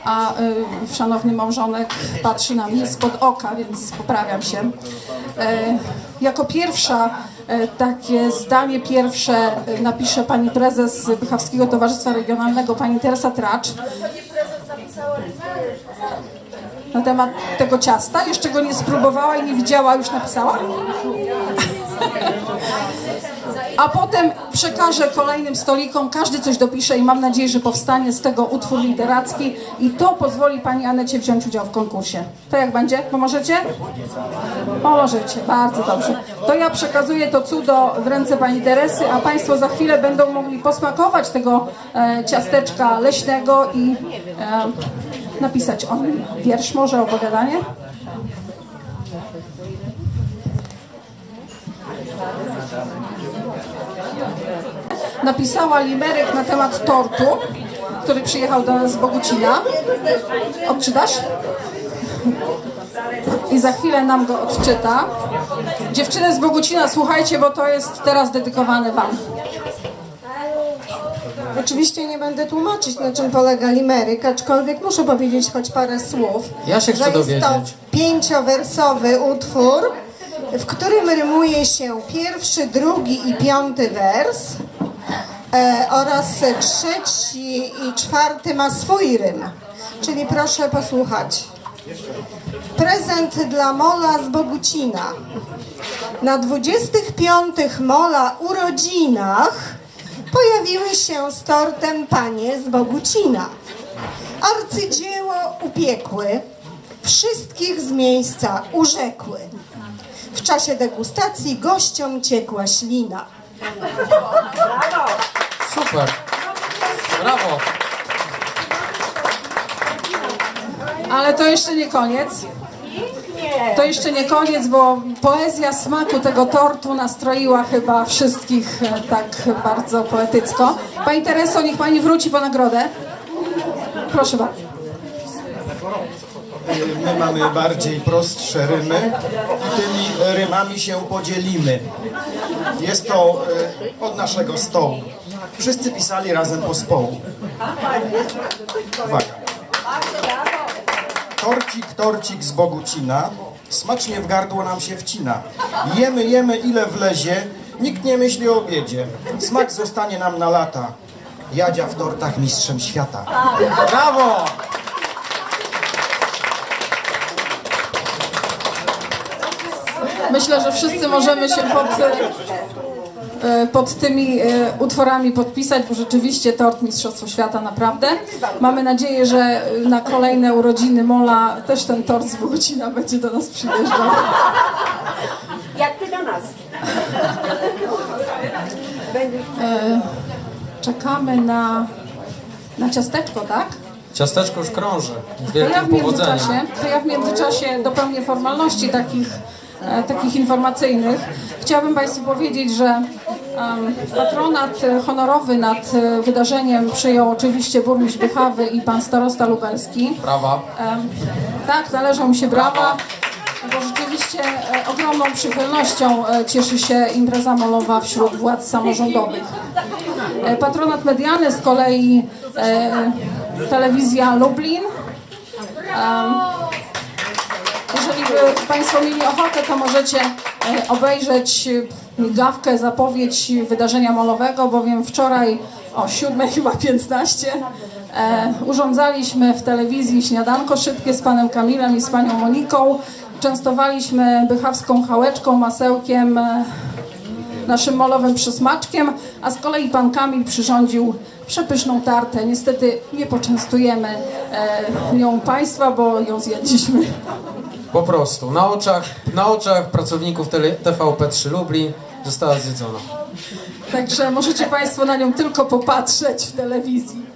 a y, szanowny małżonek patrzy na mnie spod oka, więc poprawiam się. E, jako pierwsza e, takie zdanie pierwsze e, napisze pani prezes Bychawskiego Towarzystwa Regionalnego, pani Teresa Tracz na temat tego ciasta. Jeszcze go nie spróbowała i nie widziała, już napisała. A potem przekażę kolejnym stolikom, każdy coś dopisze i mam nadzieję, że powstanie z tego utwór literacki i to pozwoli Pani Anecie wziąć udział w konkursie. To jak będzie? Pomożecie? Pomożecie, bardzo dobrze. To ja przekazuję to cudo w ręce Pani Teresy, a Państwo za chwilę będą mogli posmakować tego e, ciasteczka leśnego i e, napisać o nim wiersz, może opowiadanie? Napisała limerek na temat tortu, który przyjechał do nas z Bogucina. Odczytasz? I za chwilę nam go odczyta. Dziewczyny z Bogucina, słuchajcie, bo to jest teraz dedykowane Wam. Oczywiście nie będę tłumaczyć, na czym polega limeryk, aczkolwiek muszę powiedzieć choć parę słów. Ja się chcę że jest to dowiedzieć. pięciowersowy utwór, w którym rymuje się pierwszy, drugi i piąty wers oraz trzeci i czwarty ma swój rym. Czyli proszę posłuchać. Prezent dla Mola z Bogucina. Na 25 Mola urodzinach pojawiły się z tortem panie z Bogucina. Arcydzieło upiekły, wszystkich z miejsca urzekły. W czasie degustacji gościom ciekła ślina. Super. Brawo. Ale to jeszcze nie koniec. To jeszcze nie koniec, bo poezja smaku tego tortu nastroiła chyba wszystkich e, tak bardzo poetycko. Pani Tereso, niech Pani wróci po nagrodę. Proszę bardzo. My mamy bardziej prostsze rymy i tymi rymami się podzielimy. Jest to e, od naszego stołu. Wszyscy pisali razem po społu. Uwaga. Torcik, torcik z Bogucina, smacznie w gardło nam się wcina. Jemy, jemy ile wlezie, nikt nie myśli o obiedzie. Smak zostanie nam na lata. Jadzia w tortach mistrzem świata. Brawo! Myślę, że wszyscy możemy się pod, e, pod tymi e, utworami podpisać, bo rzeczywiście tort Mistrzostwo Świata naprawdę. Mamy nadzieję, że na kolejne urodziny Mola też ten tort z Bogucina będzie do nas przyjeżdżał. Jak ty do nas? E, Czekamy na, na ciasteczko, tak? Ciasteczko już krąży. Z To ja, wielkim w międzyczasie, powodzeniem. to ja w międzyczasie dopełnię formalności takich, takich informacyjnych. Chciałabym Państwu powiedzieć, że patronat e, honorowy nad e, wydarzeniem przyjął oczywiście burmistrz Bychawy i pan starosta lubelski. Brawa. Tak, należą mu się brawa, bo rzeczywiście e, ogromną przychylnością e, cieszy się impreza molowa wśród władz samorządowych. E, Patronat medialny z kolei e, telewizja Lublin. Jeżeli by Państwo mieli ochotę, to możecie e, obejrzeć e, migawkę, zapowiedź wydarzenia molowego, bowiem wczoraj o 7 chyba 15 e, urządzaliśmy w telewizji śniadanko szybkie z panem Kamilem i z panią Moniką. Częstowaliśmy bychawską chałeczką, masełkiem, e, naszym molowym przysmaczkiem, a z kolei pan Kamil przyrządził przepyszną tartę. Niestety nie poczęstujemy e, nią Państwa, bo ją zjedliśmy. Po prostu, na oczach, na oczach pracowników tele, TVP3 Lublin została zjedzona. Także możecie Państwo na nią tylko popatrzeć w telewizji.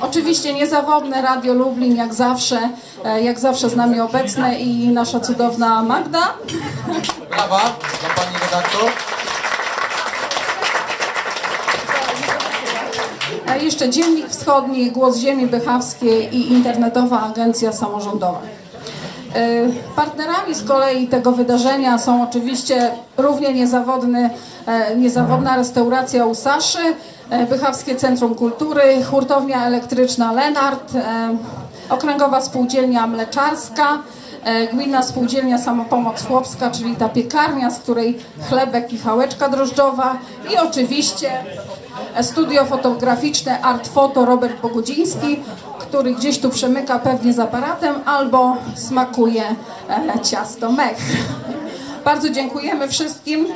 Oczywiście niezawodne Radio Lublin, jak zawsze, e, jak zawsze z nami obecne i nasza cudowna Magda. Brawa dla pani redaktor. A jeszcze Dziennik Wschodni, Głos Ziemi Bychawskiej i Internetowa Agencja Samorządowa. E, Partnerami z kolei tego wydarzenia są oczywiście równie niezawodny, e, niezawodna restauracja u Saszy, e, Bychawskie Centrum Kultury, hurtownia elektryczna Lenart, e, Okręgowa Spółdzielnia Mleczarska, e, Gminna Spółdzielnia Samopomoc Chłopska, czyli ta piekarnia, z której chlebek i chałeczka drożdżowa i oczywiście studio fotograficzne Art Foto Robert Bogudziński, który gdzieś tu przemyka pewnie z aparatem albo smakuje e, ciasto mech. Bardzo dziękujemy wszystkim.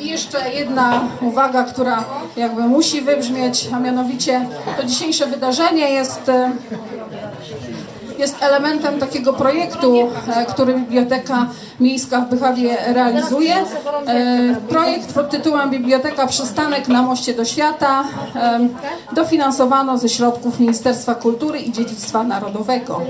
I jeszcze jedna uwaga, która jakby musi wybrzmieć, a mianowicie to dzisiejsze wydarzenie jest e, jest elementem takiego projektu, e, który Biblioteka Miejska w Bychawie realizuje. E, Projekt pod tytułem Biblioteka Przystanek na moście do świata dofinansowano ze środków Ministerstwa Kultury i Dziedzictwa Narodowego.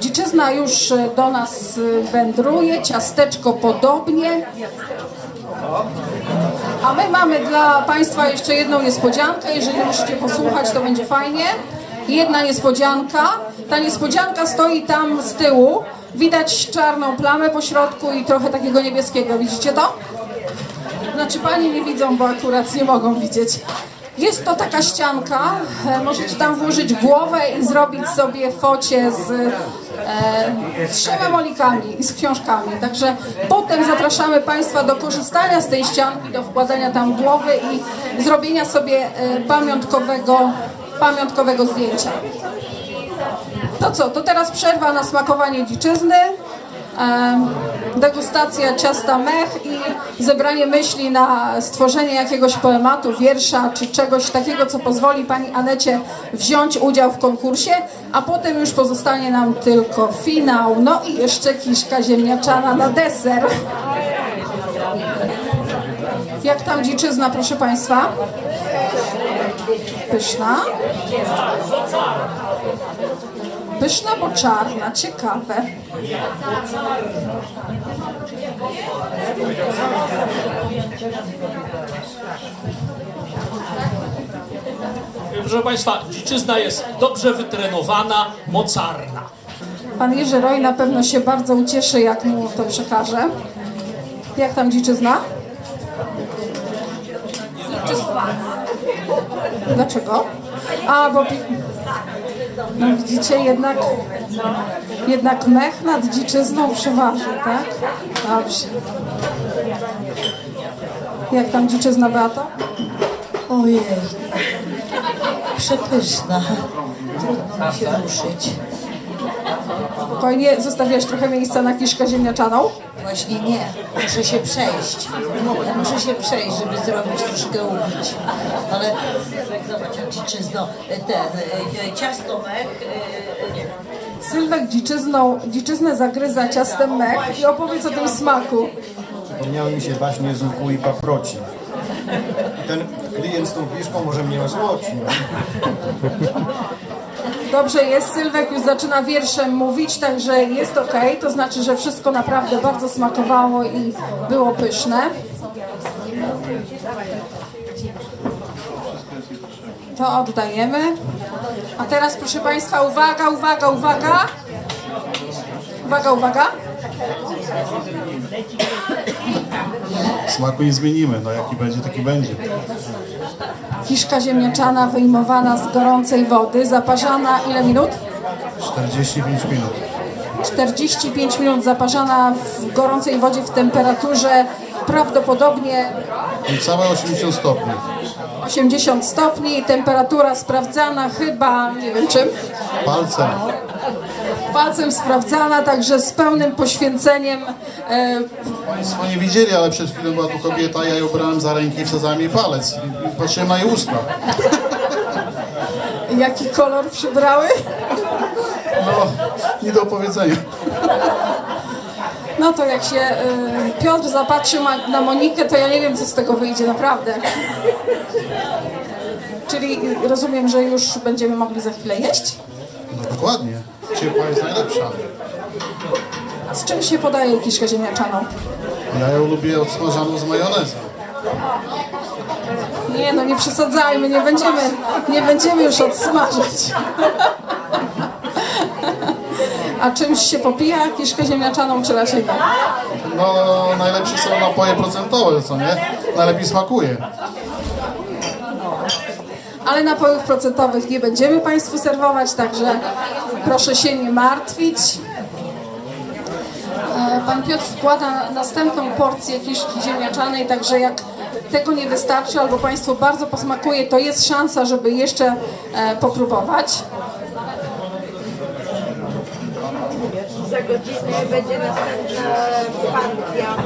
Dziczyzna już e, do nas wędruje, ciasteczko podobnie. A my mamy dla Państwa jeszcze jedną niespodziankę. Jeżeli musicie posłuchać, to będzie fajnie. Jedna niespodzianka. Ta niespodzianka stoi tam z tyłu. Widać czarną plamę po środku i trochę takiego niebieskiego. Widzicie to? Znaczy Pani nie widzą, bo akurat nie mogą widzieć. Jest to taka ścianka, e, możecie tam włożyć głowę i zrobić sobie focie z, e, z trzema molikami i z książkami. Także potem zapraszamy Państwa do korzystania z tej ścianki, do wkładania tam głowy i zrobienia sobie e, pamiątkowego, pamiątkowego zdjęcia. To co, to teraz przerwa na smakowanie dziczyzny, degustacja ciasta mech i zebranie myśli na stworzenie jakiegoś poematu, wiersza czy czegoś takiego, co pozwoli Pani Anecie wziąć udział w konkursie, a potem już pozostanie nam tylko finał, no i jeszcze kiszka ziemniaczana na deser. Jak tam dziczyzna, proszę Państwa? Pyszna? Pyszna, bo czarna, ciekawe. Proszę Państwa, dziczyzna jest dobrze wytrenowana, mocarna. Pan Jerzy Roj na pewno się bardzo ucieszy, jak mu to przekażę. Jak tam dziczyzna? Dlaczego? A, bo... No widzicie, jednak, jednak mech nad dziczyzną przeważy, tak? Dobrze. Jak tam dziczyzna, Beato? Ojej, przepyszna. Trudno mi się ruszyć. Spokojnie, zostawiasz trochę miejsca na kiszkę ziemniaczaną? Właśnie nie, muszę się przejść. Muszę się przejść, żeby zrobić troszkę ubić. Ale zobacz, dziczyzno, ten, e, ciasto mech, e, Sylwek dziczyzną, dziczyznę zagryza ciastem mech i opowiedz o tym smaku. Przypomniały mi się właśnie z łuku i paproci. Ten klient z tą piszką może mnie osłodzi. Dobrze jest, Sylwek już zaczyna wierszem mówić, także jest ok. To znaczy, że wszystko naprawdę bardzo smakowało i było pyszne. To oddajemy. A teraz proszę Państwa, uwaga, uwaga, uwaga. Uwaga, uwaga. Smaku nie zmienimy, no jaki będzie, taki będzie. Kiszka ziemniaczana wyjmowana z gorącej wody, zaparzana ile minut? 45 minut. 45 minut zaparzana w gorącej wodzie w temperaturze prawdopodobnie Niecałe 80 stopni. 80 stopni, temperatura sprawdzana chyba, nie wiem czym, Palcem. Palcem sprawdzana, także z pełnym poświęceniem. E, Państwo nie widzieli, ale przed chwilą była tu kobieta, ja ją brałem za ręki i wsadzałem jej palec. I- patrzyłem na jej usta. jaki kolor przybrały? No, nie do opowiedzenia. No to jak się e, Piotr zapatrzy na Monikę, to ja nie wiem, co z tego wyjdzie, naprawdę. Czyli rozumiem, że już będziemy mogli za chwilę jeść? No dokładnie. Ciepła jest najlepsza. Z czym się podaje kiszkę ziemniaczaną? Ja ją lubię odsmażaną z majonezem. Nie no, nie przesadzajmy, nie będziemy, nie będziemy już odsmażać. A czymś się popija kiszkę ziemniaczaną, czy raczej nie? No, najlepsze są napoje procentowe, co nie? Najlepiej smakuje. Ale napojów procentowych nie będziemy Państwu serwować, także proszę się nie martwić. E, Pan Piotr wkłada następną porcję kiszki ziemniaczanej, także jak tego nie wystarczy albo Państwu bardzo posmakuje, to jest szansa, żeby jeszcze e, popróbować. Za godzinę będzie następna partia.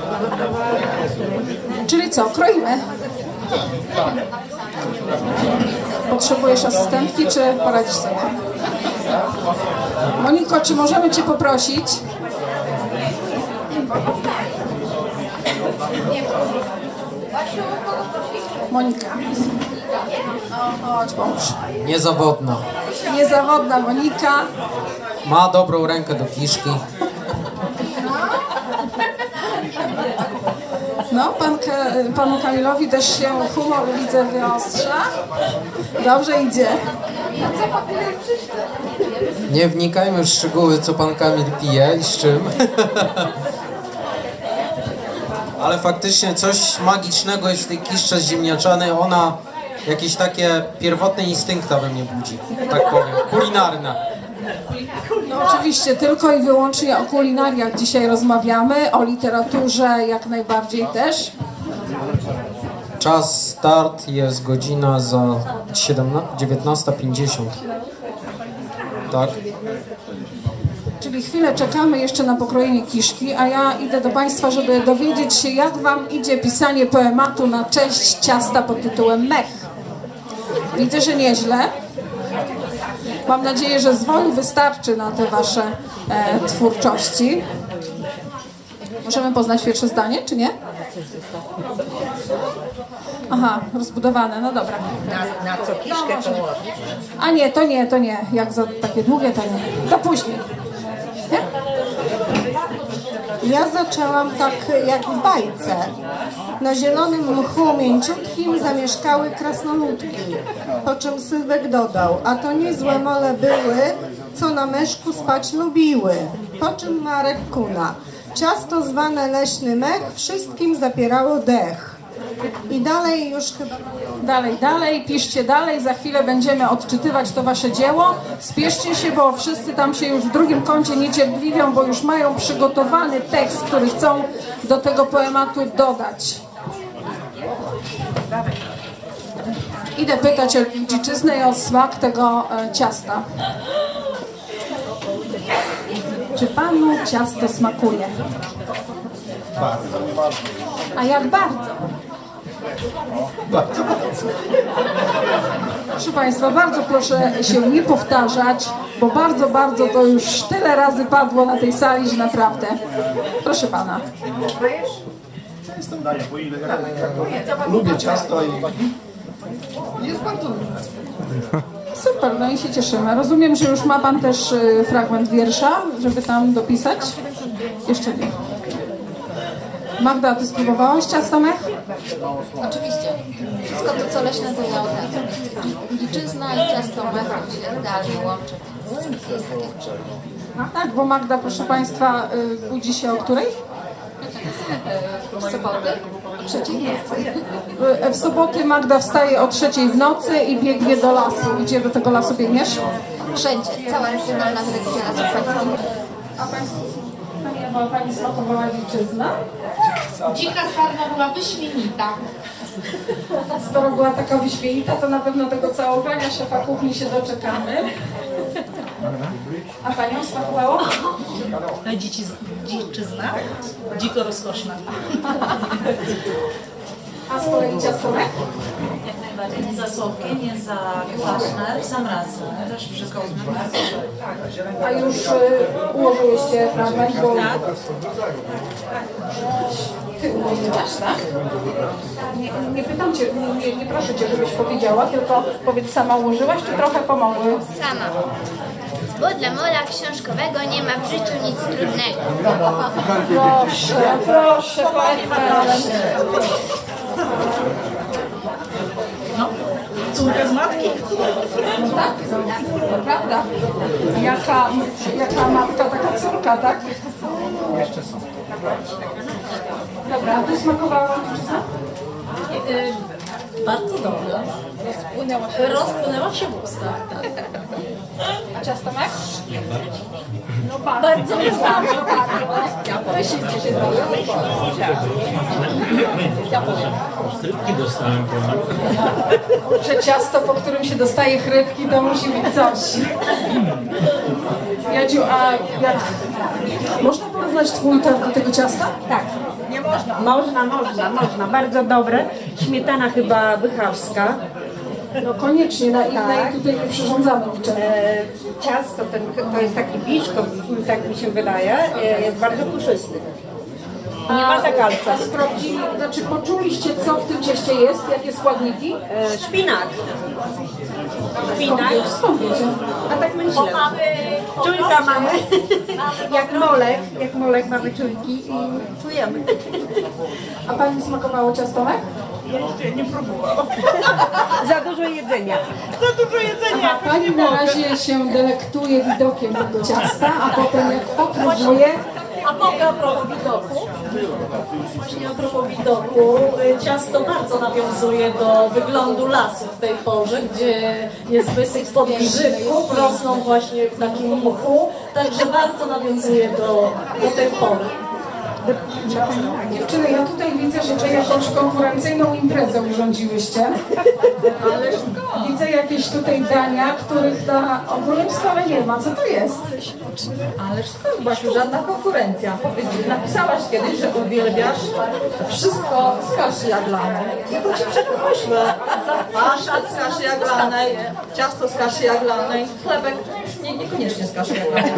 Czyli co, kroimy? Potrzebujesz asystentki, czy poradzisz sobie? Moniko, czy możemy Cię poprosić? Monika. Chodź, pomóż. Niezawodna. Niezawodna Monika. Ma dobrą rękę do kiszki. No, pan, panu Kamilowi też się humor widzę wyostrza. Dobrze idzie. Nie wnikajmy w szczegóły, co pan Kamil pije i z czym. Ale faktycznie coś magicznego jest w tej kiszce ziemniaczanej. Ona jakieś takie pierwotne instynkta we mnie budzi, tak powiem. Kulinarne. No oczywiście, tylko i wyłącznie o kulinariach dzisiaj rozmawiamy, o literaturze jak najbardziej też. Czas start jest godzina za 17 19.50. Tak? Czyli chwilę czekamy jeszcze na pokrojenie kiszki, a ja idę do Państwa, żeby dowiedzieć się, jak Wam idzie pisanie poematu na cześć ciasta pod tytułem Mech. Widzę, że nieźle. Mam nadzieję, że zwoju wystarczy na te Wasze e, twórczości. Możemy poznać pierwsze zdanie, czy nie? Aha, rozbudowane, no dobra. Na, na co kiszkę położyć? A nie, to nie, to nie. Jak za takie długie, to nie. To później. Ja zaczęłam tak jak w bajce. Na zielonym mchu mięciutkim zamieszkały krasnoludki. Po czym Sylwek dodał, a to niezłe mole były, co na meszku spać lubiły. Po czym Marek kuna. Ciasto zwane leśny mech wszystkim zapierało dech. I dalej już chyba... Dalej, dalej, piszcie dalej, za chwilę będziemy odczytywać to wasze dzieło. Spieszcie się, bo wszyscy tam się już w drugim kącie niecierpliwią, bo już mają przygotowany tekst, który chcą do tego poematu dodać. Idę pytać o dziczyznę i o smak tego e, ciasta. Czy panu ciasto smakuje? Bardzo. A jak bardzo? Bardzo. Proszę Państwa, bardzo proszę się nie powtarzać, bo bardzo, bardzo to już tyle razy padło na tej sali, że naprawdę. Proszę Pana. Jestem Daniel, bo ile lubię ciasto i jest bardzo Super, no i się cieszymy. Rozumiem, że już ma Pan też y, fragment wiersza, żeby tam dopisać? Jeszcze nie. Magda, Ty spróbowałaś ciasta mech? Oczywiście. Wszystko to, co leśne, to ja od razu. Dziczyzna i ciasto mechem się idealnie łączy. Jest takie Tak, bo Magda, proszę Państwa, y, budzi się o której? W soboty? O trzeciej. W, w soboty Magda wstaje o trzeciej w nocy i biegnie do lasu. Gdzie do tego lasu biegniesz? Wszędzie. Cała regionalna dyrekcja lasów A Państwo, Pani Ewa, Pani smakowała dziczyzna? Dzika sarna była wyśmienita. Skoro była taka wyśmienita, to na pewno tego całowania szefa kuchni się doczekamy. A Panią smakowało? Dzieci, dziczyzna, dziko rozkoszna. A z kolei ciastomek? Jak najbardziej. Nie za słodkie, nie za kwaśne, w sam raz. Też wszystko bardzo. A już y, ułożyłyście fragment, bo... Ty ułożyłaś, tak? Nie, nie pytam Cię, nie, nie, proszę Cię, żebyś powiedziała, tylko powiedz, sama ułożyłaś, czy trochę pomogły? Sama. Bo dla mola książkowego nie ma w życiu nic trudnego. Proszę, proszę, Pani Marysie. No, córka z matki. No tak, prawda. Jaka, jaka matka, taka córka, tak? Jeszcze są. Dobra, a Ty smakowała dziczyzna? Bardzo dobrze. Rozpłynęła się. Rozpłynęła się w ustach. tak. A ciastomek? No Bardzo bardzo, bardzo, bardzo. Wyślijcie się trochę. Rybki dostałem Że ciasto, po którym się dostaje chrybki, to musi być coś. Jadziu, a jak... Można porównać Twój do tego ciasta? Tak. Można. Można, można, można. Bardzo dobre. Śmietana chyba bychawska. No koniecznie, na innej Tak. tutaj nie przyrządzamy niczego. E, ciasto, ten, to jest taki biszko, tak mi się wydaje, e, jest bardzo puszysty. Nie ma zakalca. A sprawdzili, znaczy poczuliście, co w tym cieście jest, jakie składniki? E, szpinak. Szpinak. Skąd wiecie? A tak myślę. Czujka mamy. Jak molek, jak molek mamy czujki i czujemy. A Pani smakowało ciastomek? Jeszcze nie próbowałam. Za dużo jedzenia. Za dużo jedzenia. A Pani na razie się delektuje widokiem tego ciasta, a potem jak popróbuje, A mogę a propos widoku? Właśnie a propos widoku, y, ciasto bardzo nawiązuje do wyglądu lasu w tej porze, gdzie jest wysyp spod grzybków, rosną właśnie w takim mchu, także bardzo nawiązuje do, do tej pory. Dziewczyny, ja tutaj widzę, że wy jakąś konkurencyjną imprezę urządziłyście. Ale widzę jakieś tutaj dania, których na ogólnym stole nie ma. Co to jest? Ależ skąd Basiu, żadna konkurencja. Napisałaś kiedyś, że uwielbiasz wszystko z kaszy jaglanej. Ja to ci przedmyślę. Paszat z kaszy jaglanej, ciasto z kaszy jaglanej, chlebek nie, niekoniecznie z jaglanej.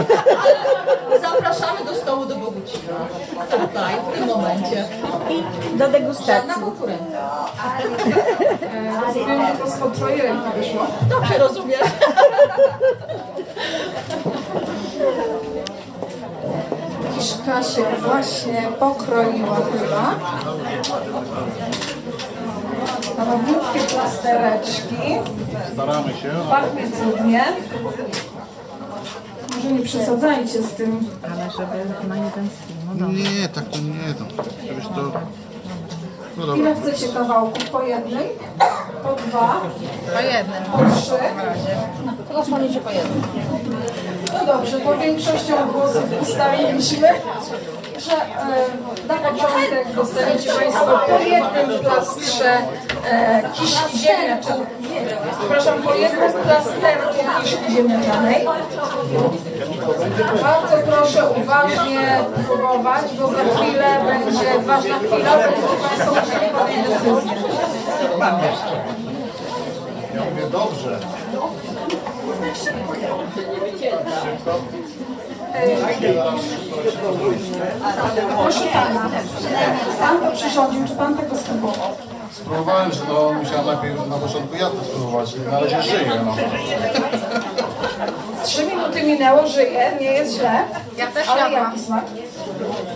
Ale zapraszamy do stołu do Bogucina. Tutaj, w tym momencie. Do degustacji. Żadna konkurencja. E, Rozumiem, że to twojej ręki wyszło. Dobrze rozumiesz. Kiszka się właśnie pokroiła chyba. Ma malutkie plastereczki. Staramy się. Pachnie cudnie. Może nie przesadzajcie z tym. Ale żeby na jeden stream. Nie, tak to nie to. Żebyś to... No Ile dobra. chcecie kawałków? Po jednej? Po dwa? Po jednym. Po trzy? Rozpalicie po jednym. No dobrze, bo większością głosów ustaliliśmy, że e, na początek dostaniecie Państwo po jednym plastrze e, kiszki ziemniaczanej. Przepraszam, po jednym plasterku kiszki ziemniaczanej. Bardzo proszę uważnie próbować, bo za chwilę będzie ważna chwila, będziecie Państwo musieli podjąć decyzję. Ja mówię dobrze. Proszę Pana, Pan to przyrządził, czy Pan tego spróbował? Spróbowałem, że no musiałem najpierw na początku ja to spróbować. Na razie żyję, no. Trzy minuty minęło, żyje, nie jest źle. Ja też Ale jadłam. jaki smak?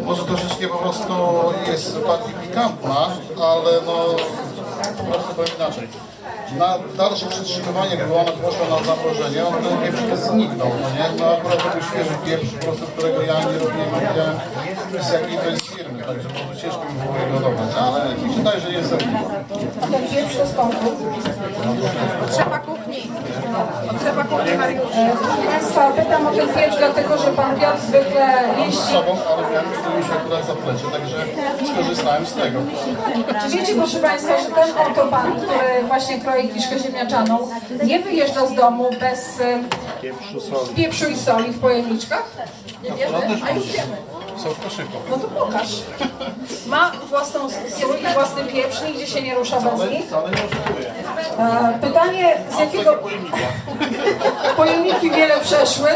Może troszeczkę po prostu jest bardziej pikantna, ale no po prostu powiem inaczej. Na dalsze przetrzymywanie, gdyby ona poszła na zamrożenie, on ten pieprz by zniknął, no nie? No akurat to był świeży pieprz, po prostu, którego ja nie robiłem, nie wiedziałem z jakiej to jest firmy, także może ciężko mi było jego dobrać, ale mi się wydaje, że jest. A ten pieprz to skąd? Potrzeba kuchni. Potrzeba kuchni Mariusza. Państwa, pytam o ten pieprz, dlatego że Pan Piotr zwykle Mam z jeździ. sobą, ale że mi się akurat zaplecie, także skorzystałem z tego. Czy wiecie, proszę Państwa, że ten oto Pan, który właśnie kroi kiszkę ziemniaczaną, nie wyjeżdża z domu bez e, Pieprzu, soli. pieprzu i soli w pojemniczkach? Nie wiemy? A już wiemy. Są w koszyku. No to pokaż. Ma własną sól i własny pieprz, nigdzie się nie rusza bez nich. E, Pytanie, z jakiego pojemniki wiele przeszły?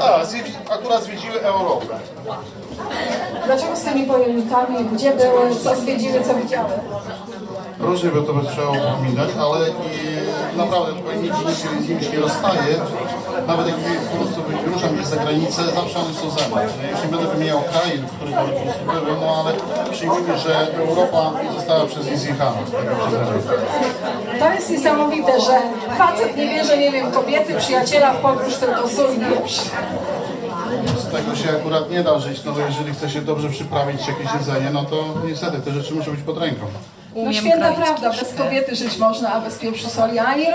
A, zwiedzi, akurat zwiedziły Europę. Dlaczego z tymi pojemnikami? Gdzie były? Co zwiedziły? Co widziały? Różnie by to by trzeba upominać, ale i naprawdę tutaj nic z nimi się nie rozstaje. Nawet jak po prostu wyruszam gdzieś za granicę, zawsze one są ze mną. Nie będę wymieniał krajów, w których one po prostu były, no ale przyjmijmy, że Europa została przez nie zjechana. To jest niesamowite, że facet nie bierze, nie wiem, kobiety, przyjaciela w podróż, tylko sól. Z tego się akurat nie da żyć, no bo jeżeli chce się dobrze przyprawić jakieś jedzenie, no to niestety te rzeczy muszą być pod ręką. No święta prawda, bez kobiety żyć można, a bez pieprzu soli, a nie.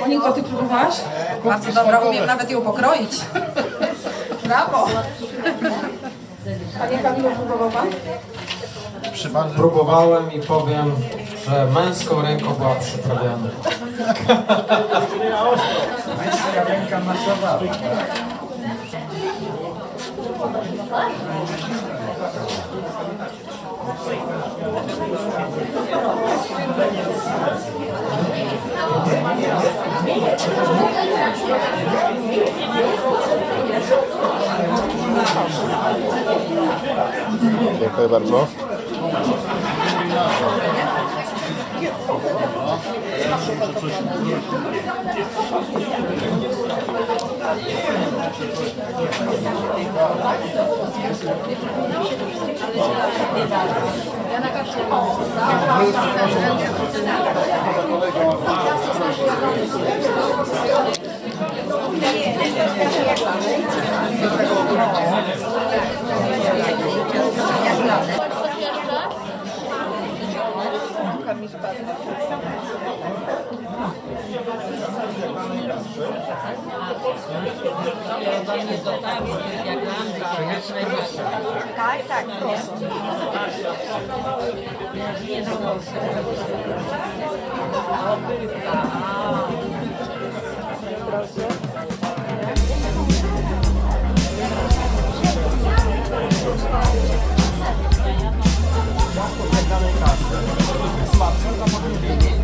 Moniko, ty próbowałaś? Bardzo dobra, umiem nawet ją pokroić. Brawo! Panie Kamilu, próbował Pan? Próbowałem i powiem, że męską ręką była przyprawiana. Męska ręka Deja de. Masowała. Dziękuję bardzo. Tak, tak, proszę. Smaczne, to powinien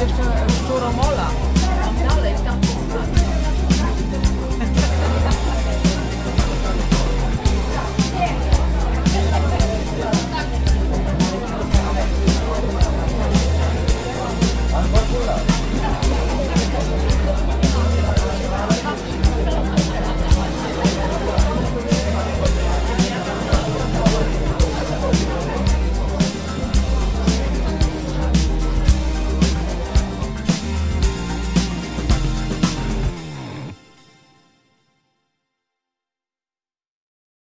jeszcze